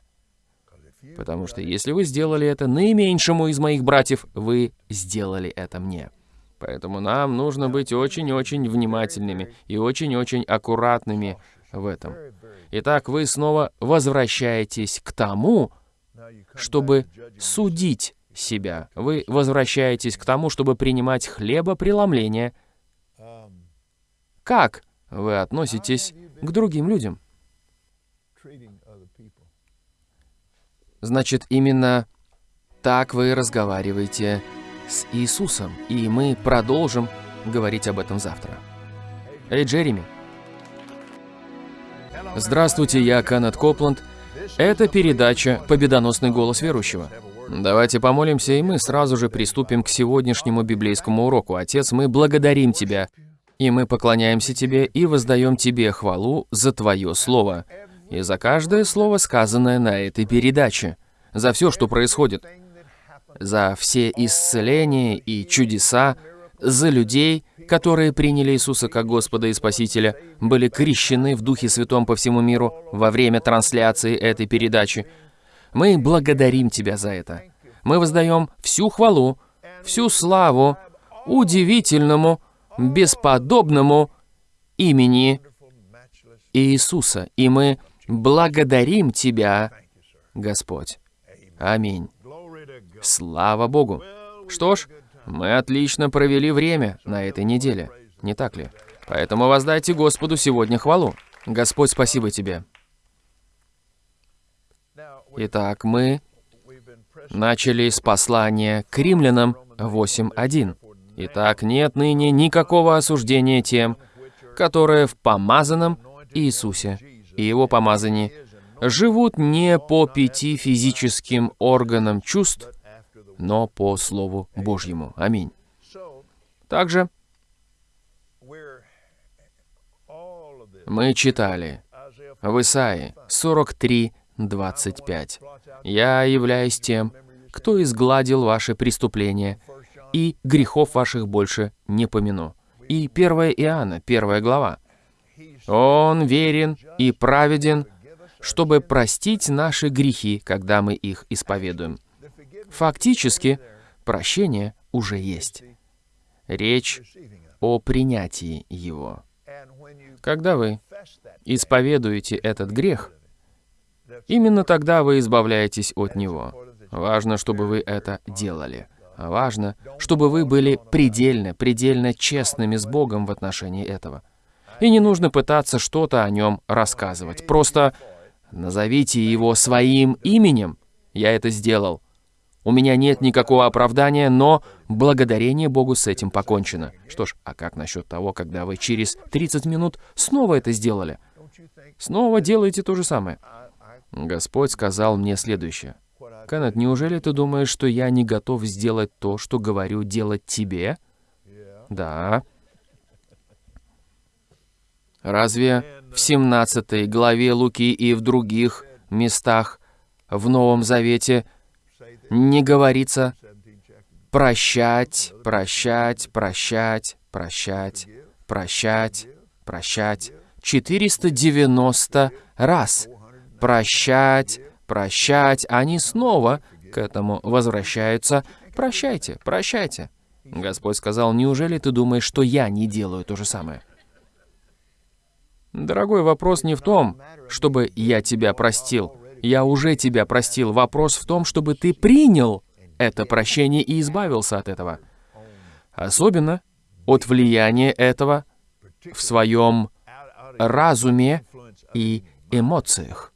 A: Потому что если вы сделали это наименьшему из моих братьев, вы сделали это мне. Поэтому нам нужно быть очень-очень внимательными и очень-очень аккуратными в этом. Итак, вы снова возвращаетесь к тому, чтобы судить себя. Вы возвращаетесь к тому, чтобы принимать хлебопреломление. Как вы относитесь к другим людям? Значит, именно так вы разговариваете с Иисусом, и мы продолжим говорить об этом завтра. Эй, Джереми. Здравствуйте, я Канет Копланд. Это передача «Победоносный голос верующего». Давайте помолимся, и мы сразу же приступим к сегодняшнему библейскому уроку. Отец, мы благодарим Тебя, и мы поклоняемся Тебе и воздаем Тебе хвалу за Твое Слово, и за каждое слово, сказанное на этой передаче, за все, что происходит, за все исцеления и чудеса, за людей, которые приняли Иисуса как Господа и Спасителя, были крещены в Духе Святом по всему миру во время трансляции этой передачи. Мы благодарим Тебя за это. Мы воздаем всю хвалу, всю славу удивительному, бесподобному имени Иисуса. И мы благодарим Тебя, Господь. Аминь. Слава Богу. Что ж, мы отлично провели время на этой неделе, не так ли? Поэтому воздайте Господу сегодня хвалу. Господь, спасибо Тебе. Итак, мы начали с послания к римлянам 8.1. Итак, нет ныне никакого осуждения тем, которые в помазанном Иисусе и Его помазании живут не по пяти физическим органам чувств, но по Слову Божьему. Аминь. Также мы читали в Исаии 43, 25. «Я являюсь тем, кто изгладил ваши преступления, и грехов ваших больше не помяну». И 1 Иоанна, 1 глава. «Он верен и праведен, чтобы простить наши грехи, когда мы их исповедуем». Фактически, прощение уже есть. Речь о принятии его. Когда вы исповедуете этот грех, именно тогда вы избавляетесь от него. Важно, чтобы вы это делали. Важно, чтобы вы были предельно, предельно честными с Богом в отношении этого. И не нужно пытаться что-то о нем рассказывать. Просто назовите его своим именем. Я это сделал. У меня нет никакого оправдания, но благодарение Богу с этим покончено. Что ж, а как насчет того, когда вы через 30 минут снова это сделали? Снова делаете то же самое. Господь сказал мне следующее. Кеннет, неужели ты думаешь, что я не готов сделать то, что говорю делать тебе? Да. Разве в 17 главе Луки и в других местах в Новом Завете не говорится прощать, прощать, прощать, прощать, прощать, прощать. 490 раз. Прощать, прощать. Они снова к этому возвращаются. Прощайте, прощайте. Господь сказал, неужели ты думаешь, что я не делаю то же самое? Дорогой, вопрос не в том, чтобы я тебя простил. Я уже тебя простил. Вопрос в том, чтобы ты принял это прощение и избавился от этого. Особенно от влияния этого в своем разуме и эмоциях.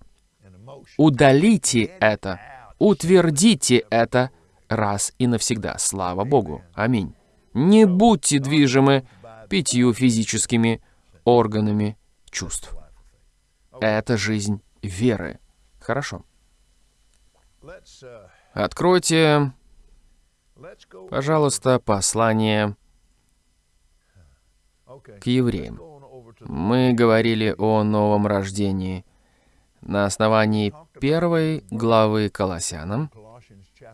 A: Удалите это, утвердите это раз и навсегда. Слава Богу. Аминь. Не будьте движимы пятью физическими органами чувств. Это жизнь веры. Хорошо. Откройте, пожалуйста, послание к евреям. Мы говорили о новом рождении на основании первой главы Колоссянам.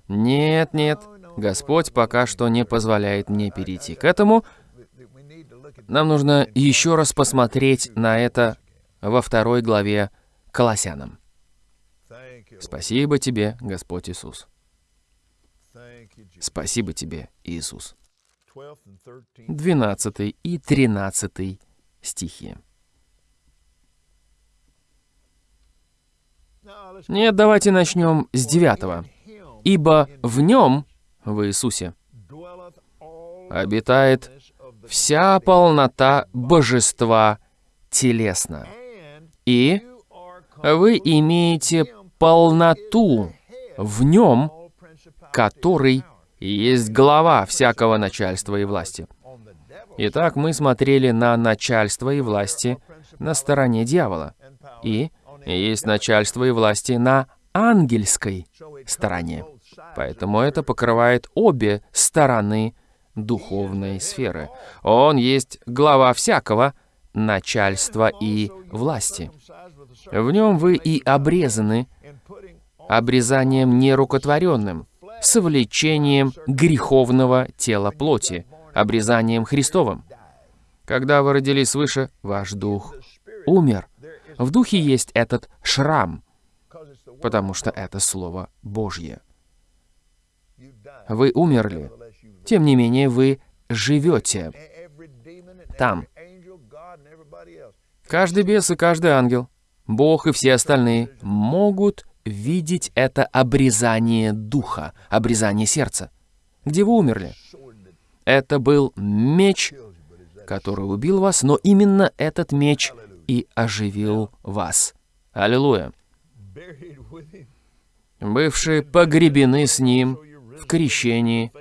A: Нет, нет, Господь пока что не позволяет мне перейти к этому. Нам нужно еще раз посмотреть на это во второй главе Колоссянам. Спасибо тебе, Господь Иисус. Спасибо тебе, Иисус. 12 и 13 стихи. Нет, давайте начнем с 9. «Ибо в нем, в Иисусе, обитает вся полнота божества телесно, и вы имеете полноту в нем, который есть глава всякого начальства и власти. Итак, мы смотрели на начальство и власти на стороне дьявола. И есть начальство и власти на ангельской стороне. Поэтому это покрывает обе стороны духовной сферы. Он есть глава всякого начальства и власти. В нем вы и обрезаны обрезанием нерукотворенным, с влечением греховного тела плоти, обрезанием Христовым. Когда вы родились свыше, ваш дух умер. В духе есть этот шрам, потому что это Слово Божье. Вы умерли, тем не менее вы живете там. Каждый бес и каждый ангел, Бог и все остальные могут видеть это обрезание духа, обрезание сердца. Где вы умерли? Это был меч, который убил вас, но именно этот меч и оживил вас. Аллилуйя. Бывшие погребены с Ним в крещении,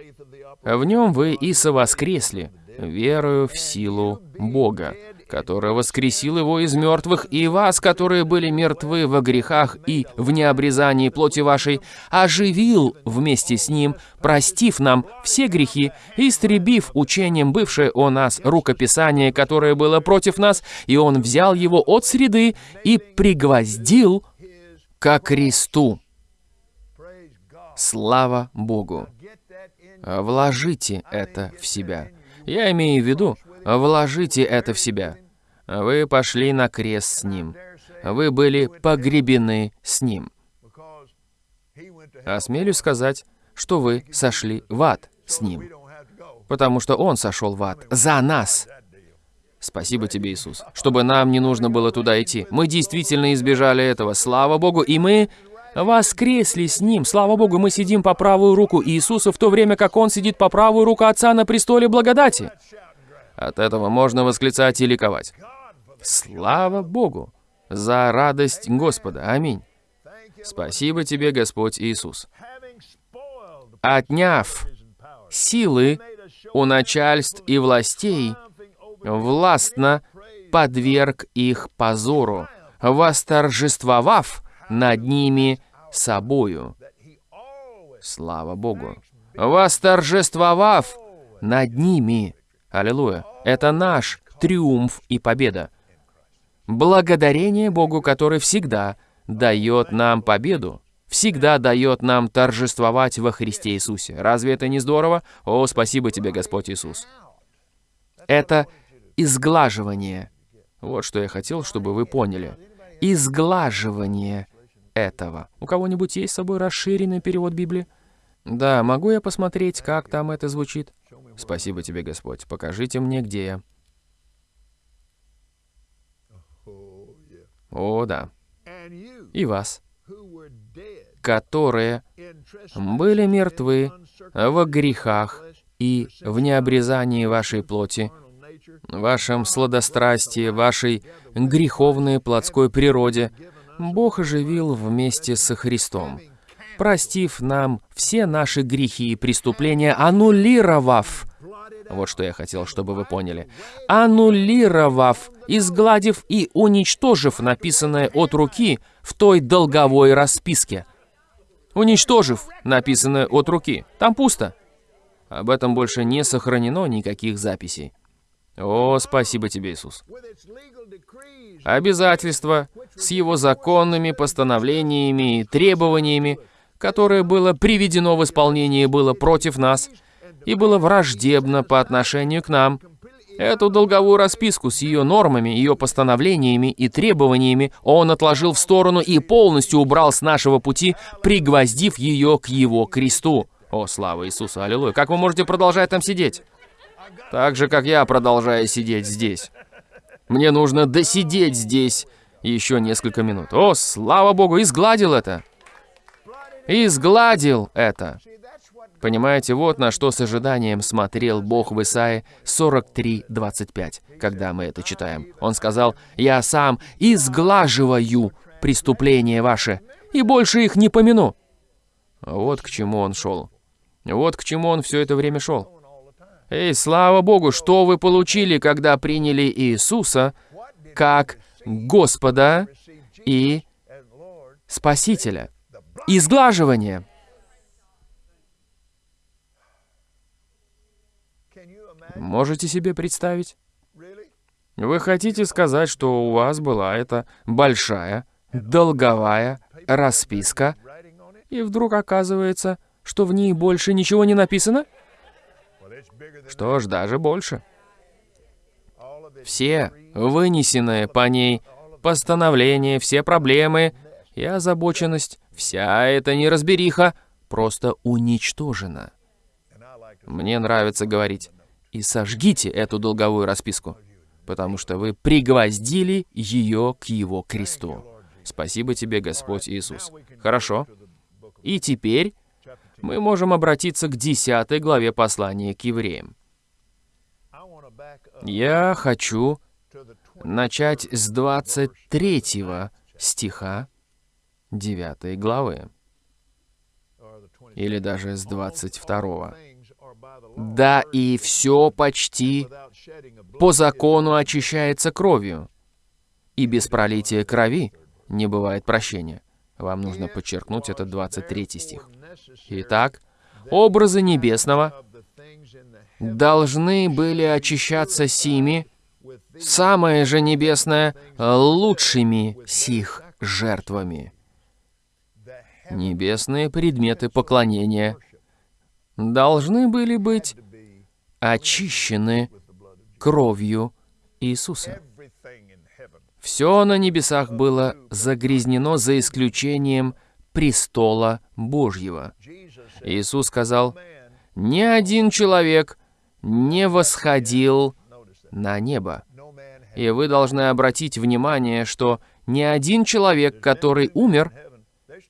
A: в нем вы и совоскресли, верою в силу Бога который воскресил его из мертвых, и вас, которые были мертвы во грехах и в необрезании плоти вашей, оживил вместе с ним, простив нам все грехи, истребив учением бывшее о нас рукописание, которое было против нас, и он взял его от среды и пригвоздил ко кресту. Слава Богу! Вложите это в себя. Я имею в виду, Вложите это в себя. Вы пошли на крест с Ним. Вы были погребены с Ним. Осмелюсь сказать, что вы сошли в ад с Ним. Потому что Он сошел в ад за нас. Спасибо тебе, Иисус, чтобы нам не нужно было туда идти. Мы действительно избежали этого, слава Богу, и мы воскресли с Ним. Слава Богу, мы сидим по правую руку Иисуса, в то время как Он сидит по правую руку Отца на престоле благодати. От этого можно восклицать и ликовать. Слава Богу за радость Господа. Аминь. Спасибо тебе, Господь Иисус. Отняв силы у начальств и властей, властно подверг их позору, восторжествовав над ними собою. Слава Богу. Восторжествовав над ними Аллилуйя. Это наш триумф и победа. Благодарение Богу, который всегда дает нам победу, всегда дает нам торжествовать во Христе Иисусе. Разве это не здорово? О, спасибо тебе, Господь Иисус. Это изглаживание. Вот что я хотел, чтобы вы поняли. Изглаживание этого. У кого-нибудь есть с собой расширенный перевод Библии? Да, могу я посмотреть, как там это звучит? Спасибо тебе, Господь. Покажите мне, где я. О, да. И вас, которые были мертвы во грехах и в необрезании вашей плоти, вашем сладострастии, вашей греховной плотской природе, Бог оживил вместе со Христом, простив нам все наши грехи и преступления, аннулировав вот что я хотел, чтобы вы поняли. Аннулировав, изгладив и уничтожив написанное от руки в той долговой расписке. Уничтожив написанное от руки. Там пусто. Об этом больше не сохранено никаких записей. О, спасибо тебе, Иисус. Обязательство с его законными постановлениями и требованиями, которое было приведено в исполнение, было против нас – и было враждебно по отношению к нам, Эту долговую расписку с ее нормами, ее постановлениями и требованиями он отложил в сторону и полностью убрал с нашего пути, пригвоздив ее к его кресту. О, слава Иисусу, аллилуйя. Как вы можете продолжать там сидеть? Так же, как я продолжаю сидеть здесь. Мне нужно досидеть здесь еще несколько минут. О, слава Богу, изгладил это. Изгладил это. Понимаете, вот на что с ожиданием смотрел Бог в Исаии 43.25, когда мы это читаем. Он сказал, «Я сам изглаживаю преступления ваши, и больше их не помяну». Вот к чему он шел. Вот к чему он все это время шел. Эй, слава Богу, что вы получили, когда приняли Иисуса как Господа и Спасителя? Изглаживание. Можете себе представить? Вы хотите сказать, что у вас была эта большая, долговая расписка, и вдруг оказывается, что в ней больше ничего не написано? Что ж, даже больше. Все вынесенные по ней постановления, все проблемы и озабоченность, вся эта неразбериха просто уничтожена. Мне нравится говорить, и сожгите эту долговую расписку, потому что вы пригвоздили ее к его кресту. Спасибо тебе, Господь Иисус. Хорошо. И теперь мы можем обратиться к 10 главе послания к евреям. Я хочу начать с 23 стиха 9 главы, или даже с 22. Да и все почти по закону очищается кровью, и без пролития крови не бывает прощения. Вам нужно подчеркнуть этот 23 стих. Итак, образы небесного должны были очищаться сими, самое же небесное, лучшими сих жертвами. Небесные предметы поклонения должны были быть очищены кровью Иисуса. Все на небесах было загрязнено за исключением престола Божьего. Иисус сказал, «Ни один человек не восходил на небо». И вы должны обратить внимание, что ни один человек, который умер,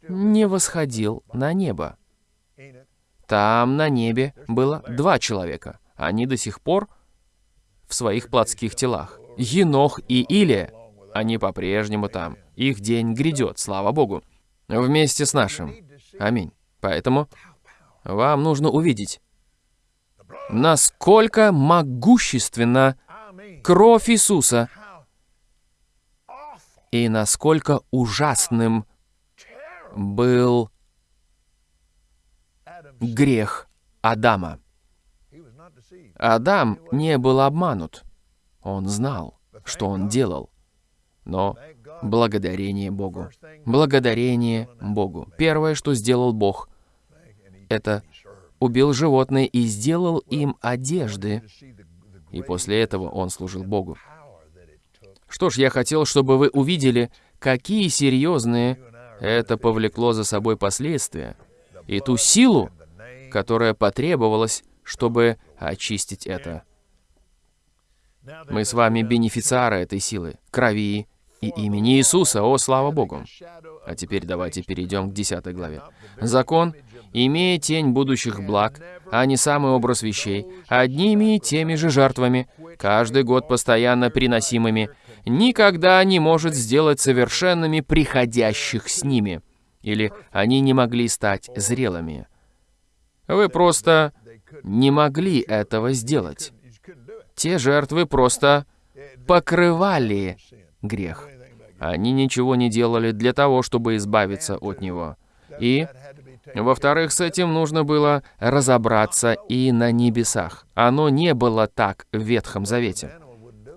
A: не восходил на небо. Там, на небе, было два человека. Они до сих пор в своих плотских телах. Енох и Илия. Они по-прежнему там. Их день грядет, слава Богу. Вместе с нашим. Аминь. Поэтому вам нужно увидеть, насколько могущественна кровь Иисуса и насколько ужасным был грех Адама. Адам не был обманут. Он знал, что он делал. Но благодарение Богу. Благодарение Богу. Первое, что сделал Бог, это убил животное и сделал им одежды. И после этого он служил Богу. Что ж, я хотел, чтобы вы увидели, какие серьезные это повлекло за собой последствия. И ту силу, которая потребовалась, чтобы очистить это. Мы с вами бенефициары этой силы, крови и имени Иисуса, о, слава Богу. А теперь давайте перейдем к 10 главе. Закон, имея тень будущих благ, а не самый образ вещей, одними и теми же жертвами, каждый год постоянно приносимыми, никогда не может сделать совершенными приходящих с ними, или они не могли стать зрелыми. Вы просто не могли этого сделать. Те жертвы просто покрывали грех. Они ничего не делали для того, чтобы избавиться от него. И, во-вторых, с этим нужно было разобраться и на небесах. Оно не было так в Ветхом Завете.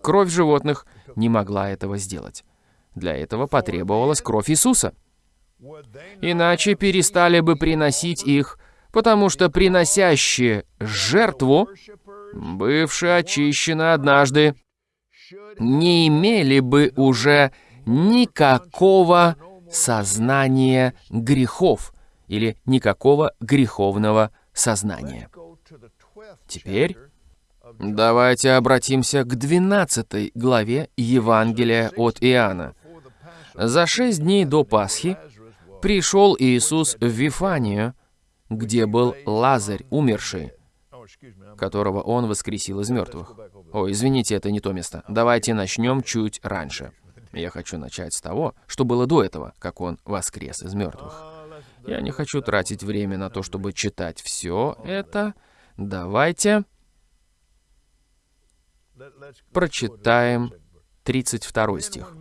A: Кровь животных не могла этого сделать. Для этого потребовалась кровь Иисуса. Иначе перестали бы приносить их потому что приносящие жертву бывшие очищены однажды, не имели бы уже никакого сознания грехов или никакого греховного сознания. Теперь давайте обратимся к 12 главе Евангелия от Иоанна. За шесть дней до Пасхи пришел Иисус в Вифанию, где был Лазарь, умерший, которого он воскресил из мертвых. О, извините, это не то место. Давайте начнем чуть раньше. Я хочу начать с того, что было до этого, как он воскрес из мертвых. Я не хочу тратить время на то, чтобы читать все это. Давайте прочитаем 32 стих.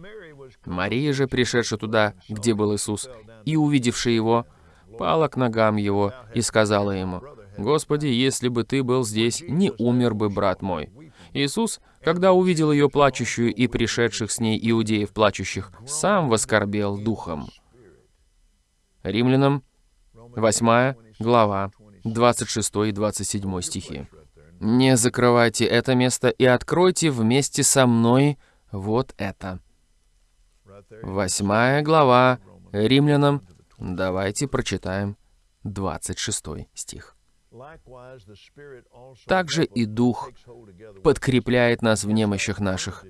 A: Мария же, пришедшая туда, где был Иисус, и увидевшая его, пала к ногам его и сказала ему, «Господи, если бы ты был здесь, не умер бы брат мой». Иисус, когда увидел ее плачущую и пришедших с ней иудеев плачущих, сам воскорбел духом. Римлянам 8 глава, 26 и 27 стихи. «Не закрывайте это место и откройте вместе со мной вот это». Восьмая глава Римлянам. Давайте прочитаем 26 стих. Также и Дух подкрепляет нас в немощах наших.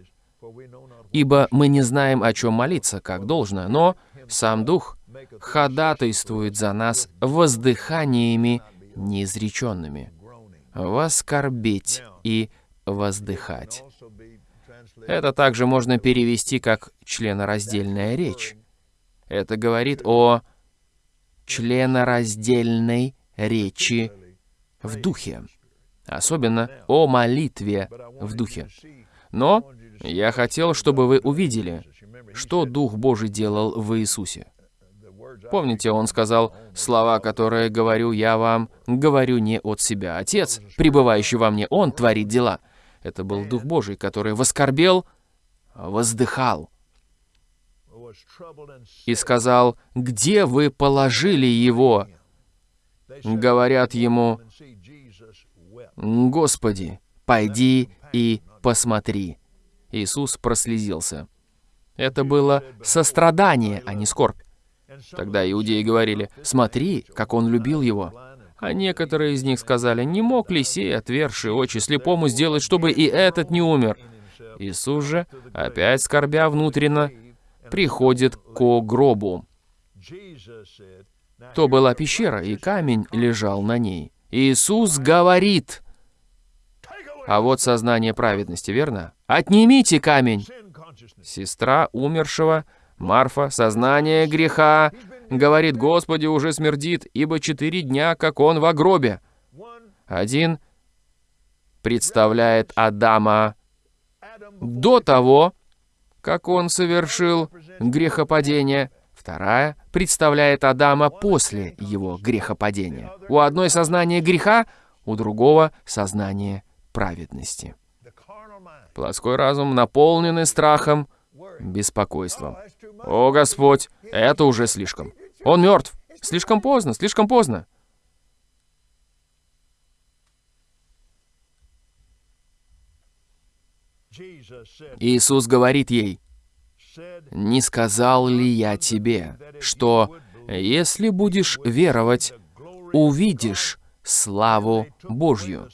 A: Ибо мы не знаем, о чем молиться, как должно, но сам Дух ходатайствует за нас воздыханиями неизреченными. Воскорбеть и воздыхать. Это также можно перевести как членораздельная речь. Это говорит о членораздельной речи в духе, особенно о молитве в духе. Но я хотел, чтобы вы увидели, что Дух Божий делал в Иисусе. Помните, он сказал, «Слова, которые говорю я вам, говорю не от себя. Отец, пребывающий во мне, Он творит дела». Это был Дух Божий, который воскорбел, воздыхал и сказал, «Где вы положили его?» Говорят ему, «Господи, пойди и посмотри». Иисус прослезился. Это было сострадание, а не скорбь. Тогда иудеи говорили, «Смотри, как он любил его». А некоторые из них сказали, «Не мог ли сей, отверший очи, слепому сделать, чтобы и этот не умер?» Иисус же, опять скорбя внутренно, приходит к гробу. То была пещера, и камень лежал на ней. Иисус говорит, а вот сознание праведности, верно? «Отнимите камень!» Сестра умершего, Марфа, сознание греха, говорит, «Господи, уже смердит, ибо четыре дня, как он в гробе». Один представляет Адама до того, как он совершил грехопадение. Вторая представляет Адама после его грехопадения. У одной сознание греха, у другого сознание праведности. Плоской разум, наполненный страхом, беспокойством. «О, Господь, это уже слишком. Он мертв. Слишком поздно, слишком поздно». Иисус говорит ей, «Не сказал ли я тебе, что, если будешь веровать, увидишь славу Божью?»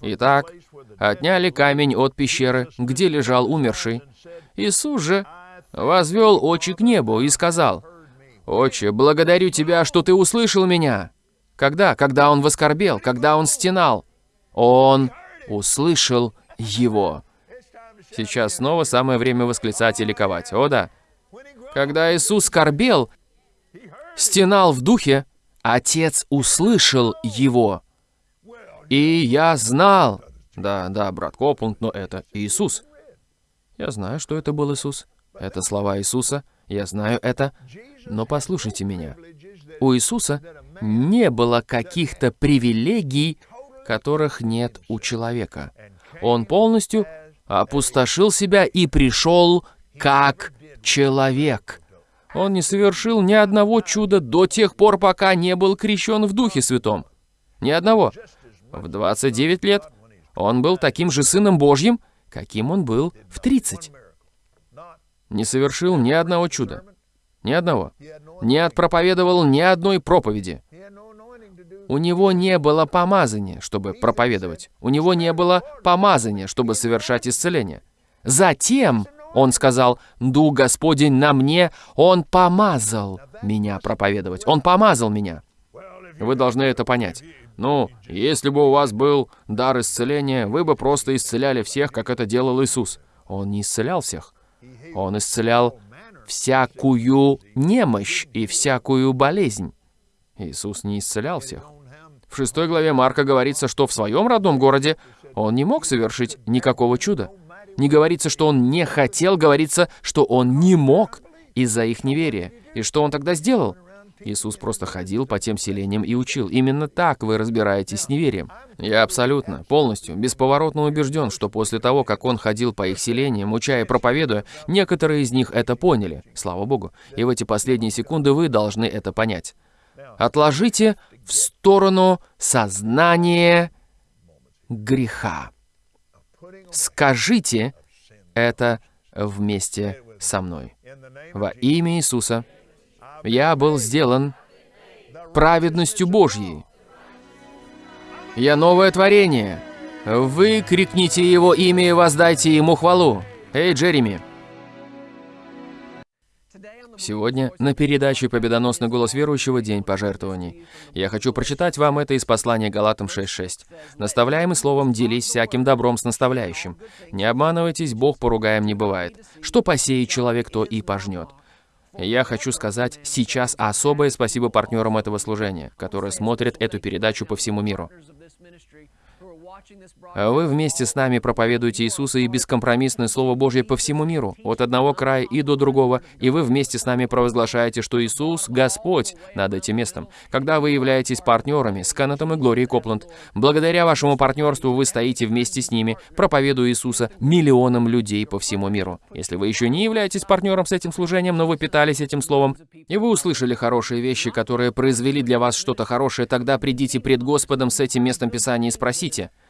A: Итак, отняли камень от пещеры, где лежал умерший. Иисус же возвел очи к небу и сказал, «Отче, благодарю Тебя, что Ты услышал меня». Когда? Когда он воскорбел, когда он стенал. Он услышал его. Сейчас снова самое время восклицать и ликовать. О да. Когда Иисус скорбел, стенал в духе, Отец услышал его. И я знал. Да, да, брат Копланд, но это Иисус. Я знаю, что это был Иисус. Это слова Иисуса. Я знаю это. Но послушайте меня. У Иисуса не было каких-то привилегий, которых нет у человека. Он полностью опустошил себя и пришел как человек. Он не совершил ни одного чуда до тех пор, пока не был крещен в Духе Святом. Ни одного. В 29 лет Он был таким же Сыном Божьим, каким он был в 30. Не совершил ни одного чуда. Ни одного. Не отпроповедовал ни одной проповеди. У него не было помазания, чтобы проповедовать. У него не было помазания, чтобы совершать исцеление. Затем он сказал, «Дух Господень на мне, Он помазал меня проповедовать. Он помазал меня». Вы должны это понять. Ну, если бы у вас был дар исцеления, вы бы просто исцеляли всех, как это делал Иисус. Он не исцелял всех. Он исцелял всякую немощь и всякую болезнь. Иисус не исцелял всех. В шестой главе Марка говорится, что в своем родном городе он не мог совершить никакого чуда. Не говорится, что он не хотел, говорится, что он не мог из-за их неверия. И что он тогда сделал? Иисус просто ходил по тем селениям и учил. Именно так вы разбираетесь с неверием. Я абсолютно, полностью, бесповоротно убежден, что после того, как он ходил по их селениям, уча и проповедуя, некоторые из них это поняли, слава Богу. И в эти последние секунды вы должны это понять. Отложите в сторону сознание греха. Скажите это вместе со мной. Во имя Иисуса я был сделан праведностью Божьей. Я новое творение. Выкрикните Его имя и воздайте Ему хвалу. Эй, Джереми! Сегодня на передаче «Победоносный голос верующего. День пожертвований». Я хочу прочитать вам это из послания Галатам 6.6. «Наставляемый словом, делись всяким добром с наставляющим. Не обманывайтесь, Бог поругаем не бывает. Что посеет человек, то и пожнет». Я хочу сказать сейчас особое спасибо партнерам этого служения, которые смотрят эту передачу по всему миру. Вы вместе с нами проповедуете Иисуса и бескомпромиссное Слово Божье по всему миру, от одного края и до другого, и вы вместе с нами провозглашаете, что Иисус — Господь над этим местом. Когда вы являетесь партнерами с Канатом и Глорией Копланд, благодаря вашему партнерству вы стоите вместе с ними, проповедуя Иисуса миллионам людей по всему миру. Если вы еще не являетесь партнером с этим служением, но вы питались этим словом, и вы услышали хорошие вещи, которые произвели для вас что-то хорошее, тогда придите пред Господом с этим местом Писания и спросите —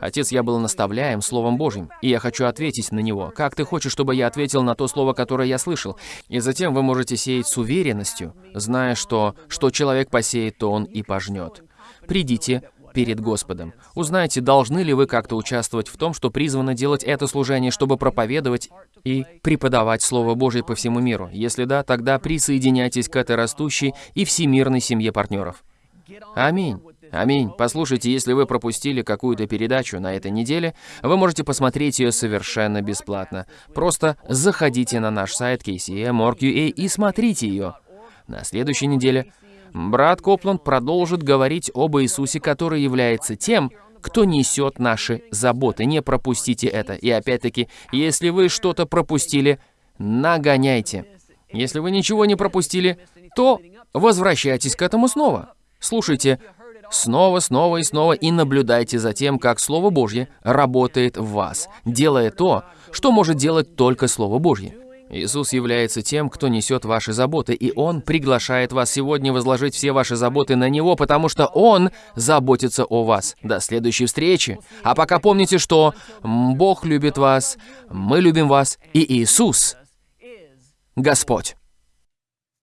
A: Отец, я был наставляем Словом Божьим, и я хочу ответить на него. Как ты хочешь, чтобы я ответил на то слово, которое я слышал? И затем вы можете сеять с уверенностью, зная, что что человек посеет, то он и пожнет. Придите перед Господом. Узнайте, должны ли вы как-то участвовать в том, что призвано делать это служение, чтобы проповедовать и преподавать Слово Божье по всему миру. Если да, тогда присоединяйтесь к этой растущей и всемирной семье партнеров. Аминь. Аминь. Послушайте, если вы пропустили какую-то передачу на этой неделе, вы можете посмотреть ее совершенно бесплатно. Просто заходите на наш сайт KCM.org.ua и смотрите ее. На следующей неделе брат Копланд продолжит говорить об Иисусе, который является тем, кто несет наши заботы. Не пропустите это. И опять-таки, если вы что-то пропустили, нагоняйте. Если вы ничего не пропустили, то возвращайтесь к этому снова. Слушайте снова, снова и снова и наблюдайте за тем, как Слово Божье работает в вас, делая то, что может делать только Слово Божье. Иисус является тем, кто несет ваши заботы, и Он приглашает вас сегодня возложить все ваши заботы на Него, потому что Он заботится о вас. До следующей встречи. А пока помните, что Бог любит вас, мы любим вас, и Иисус — Господь.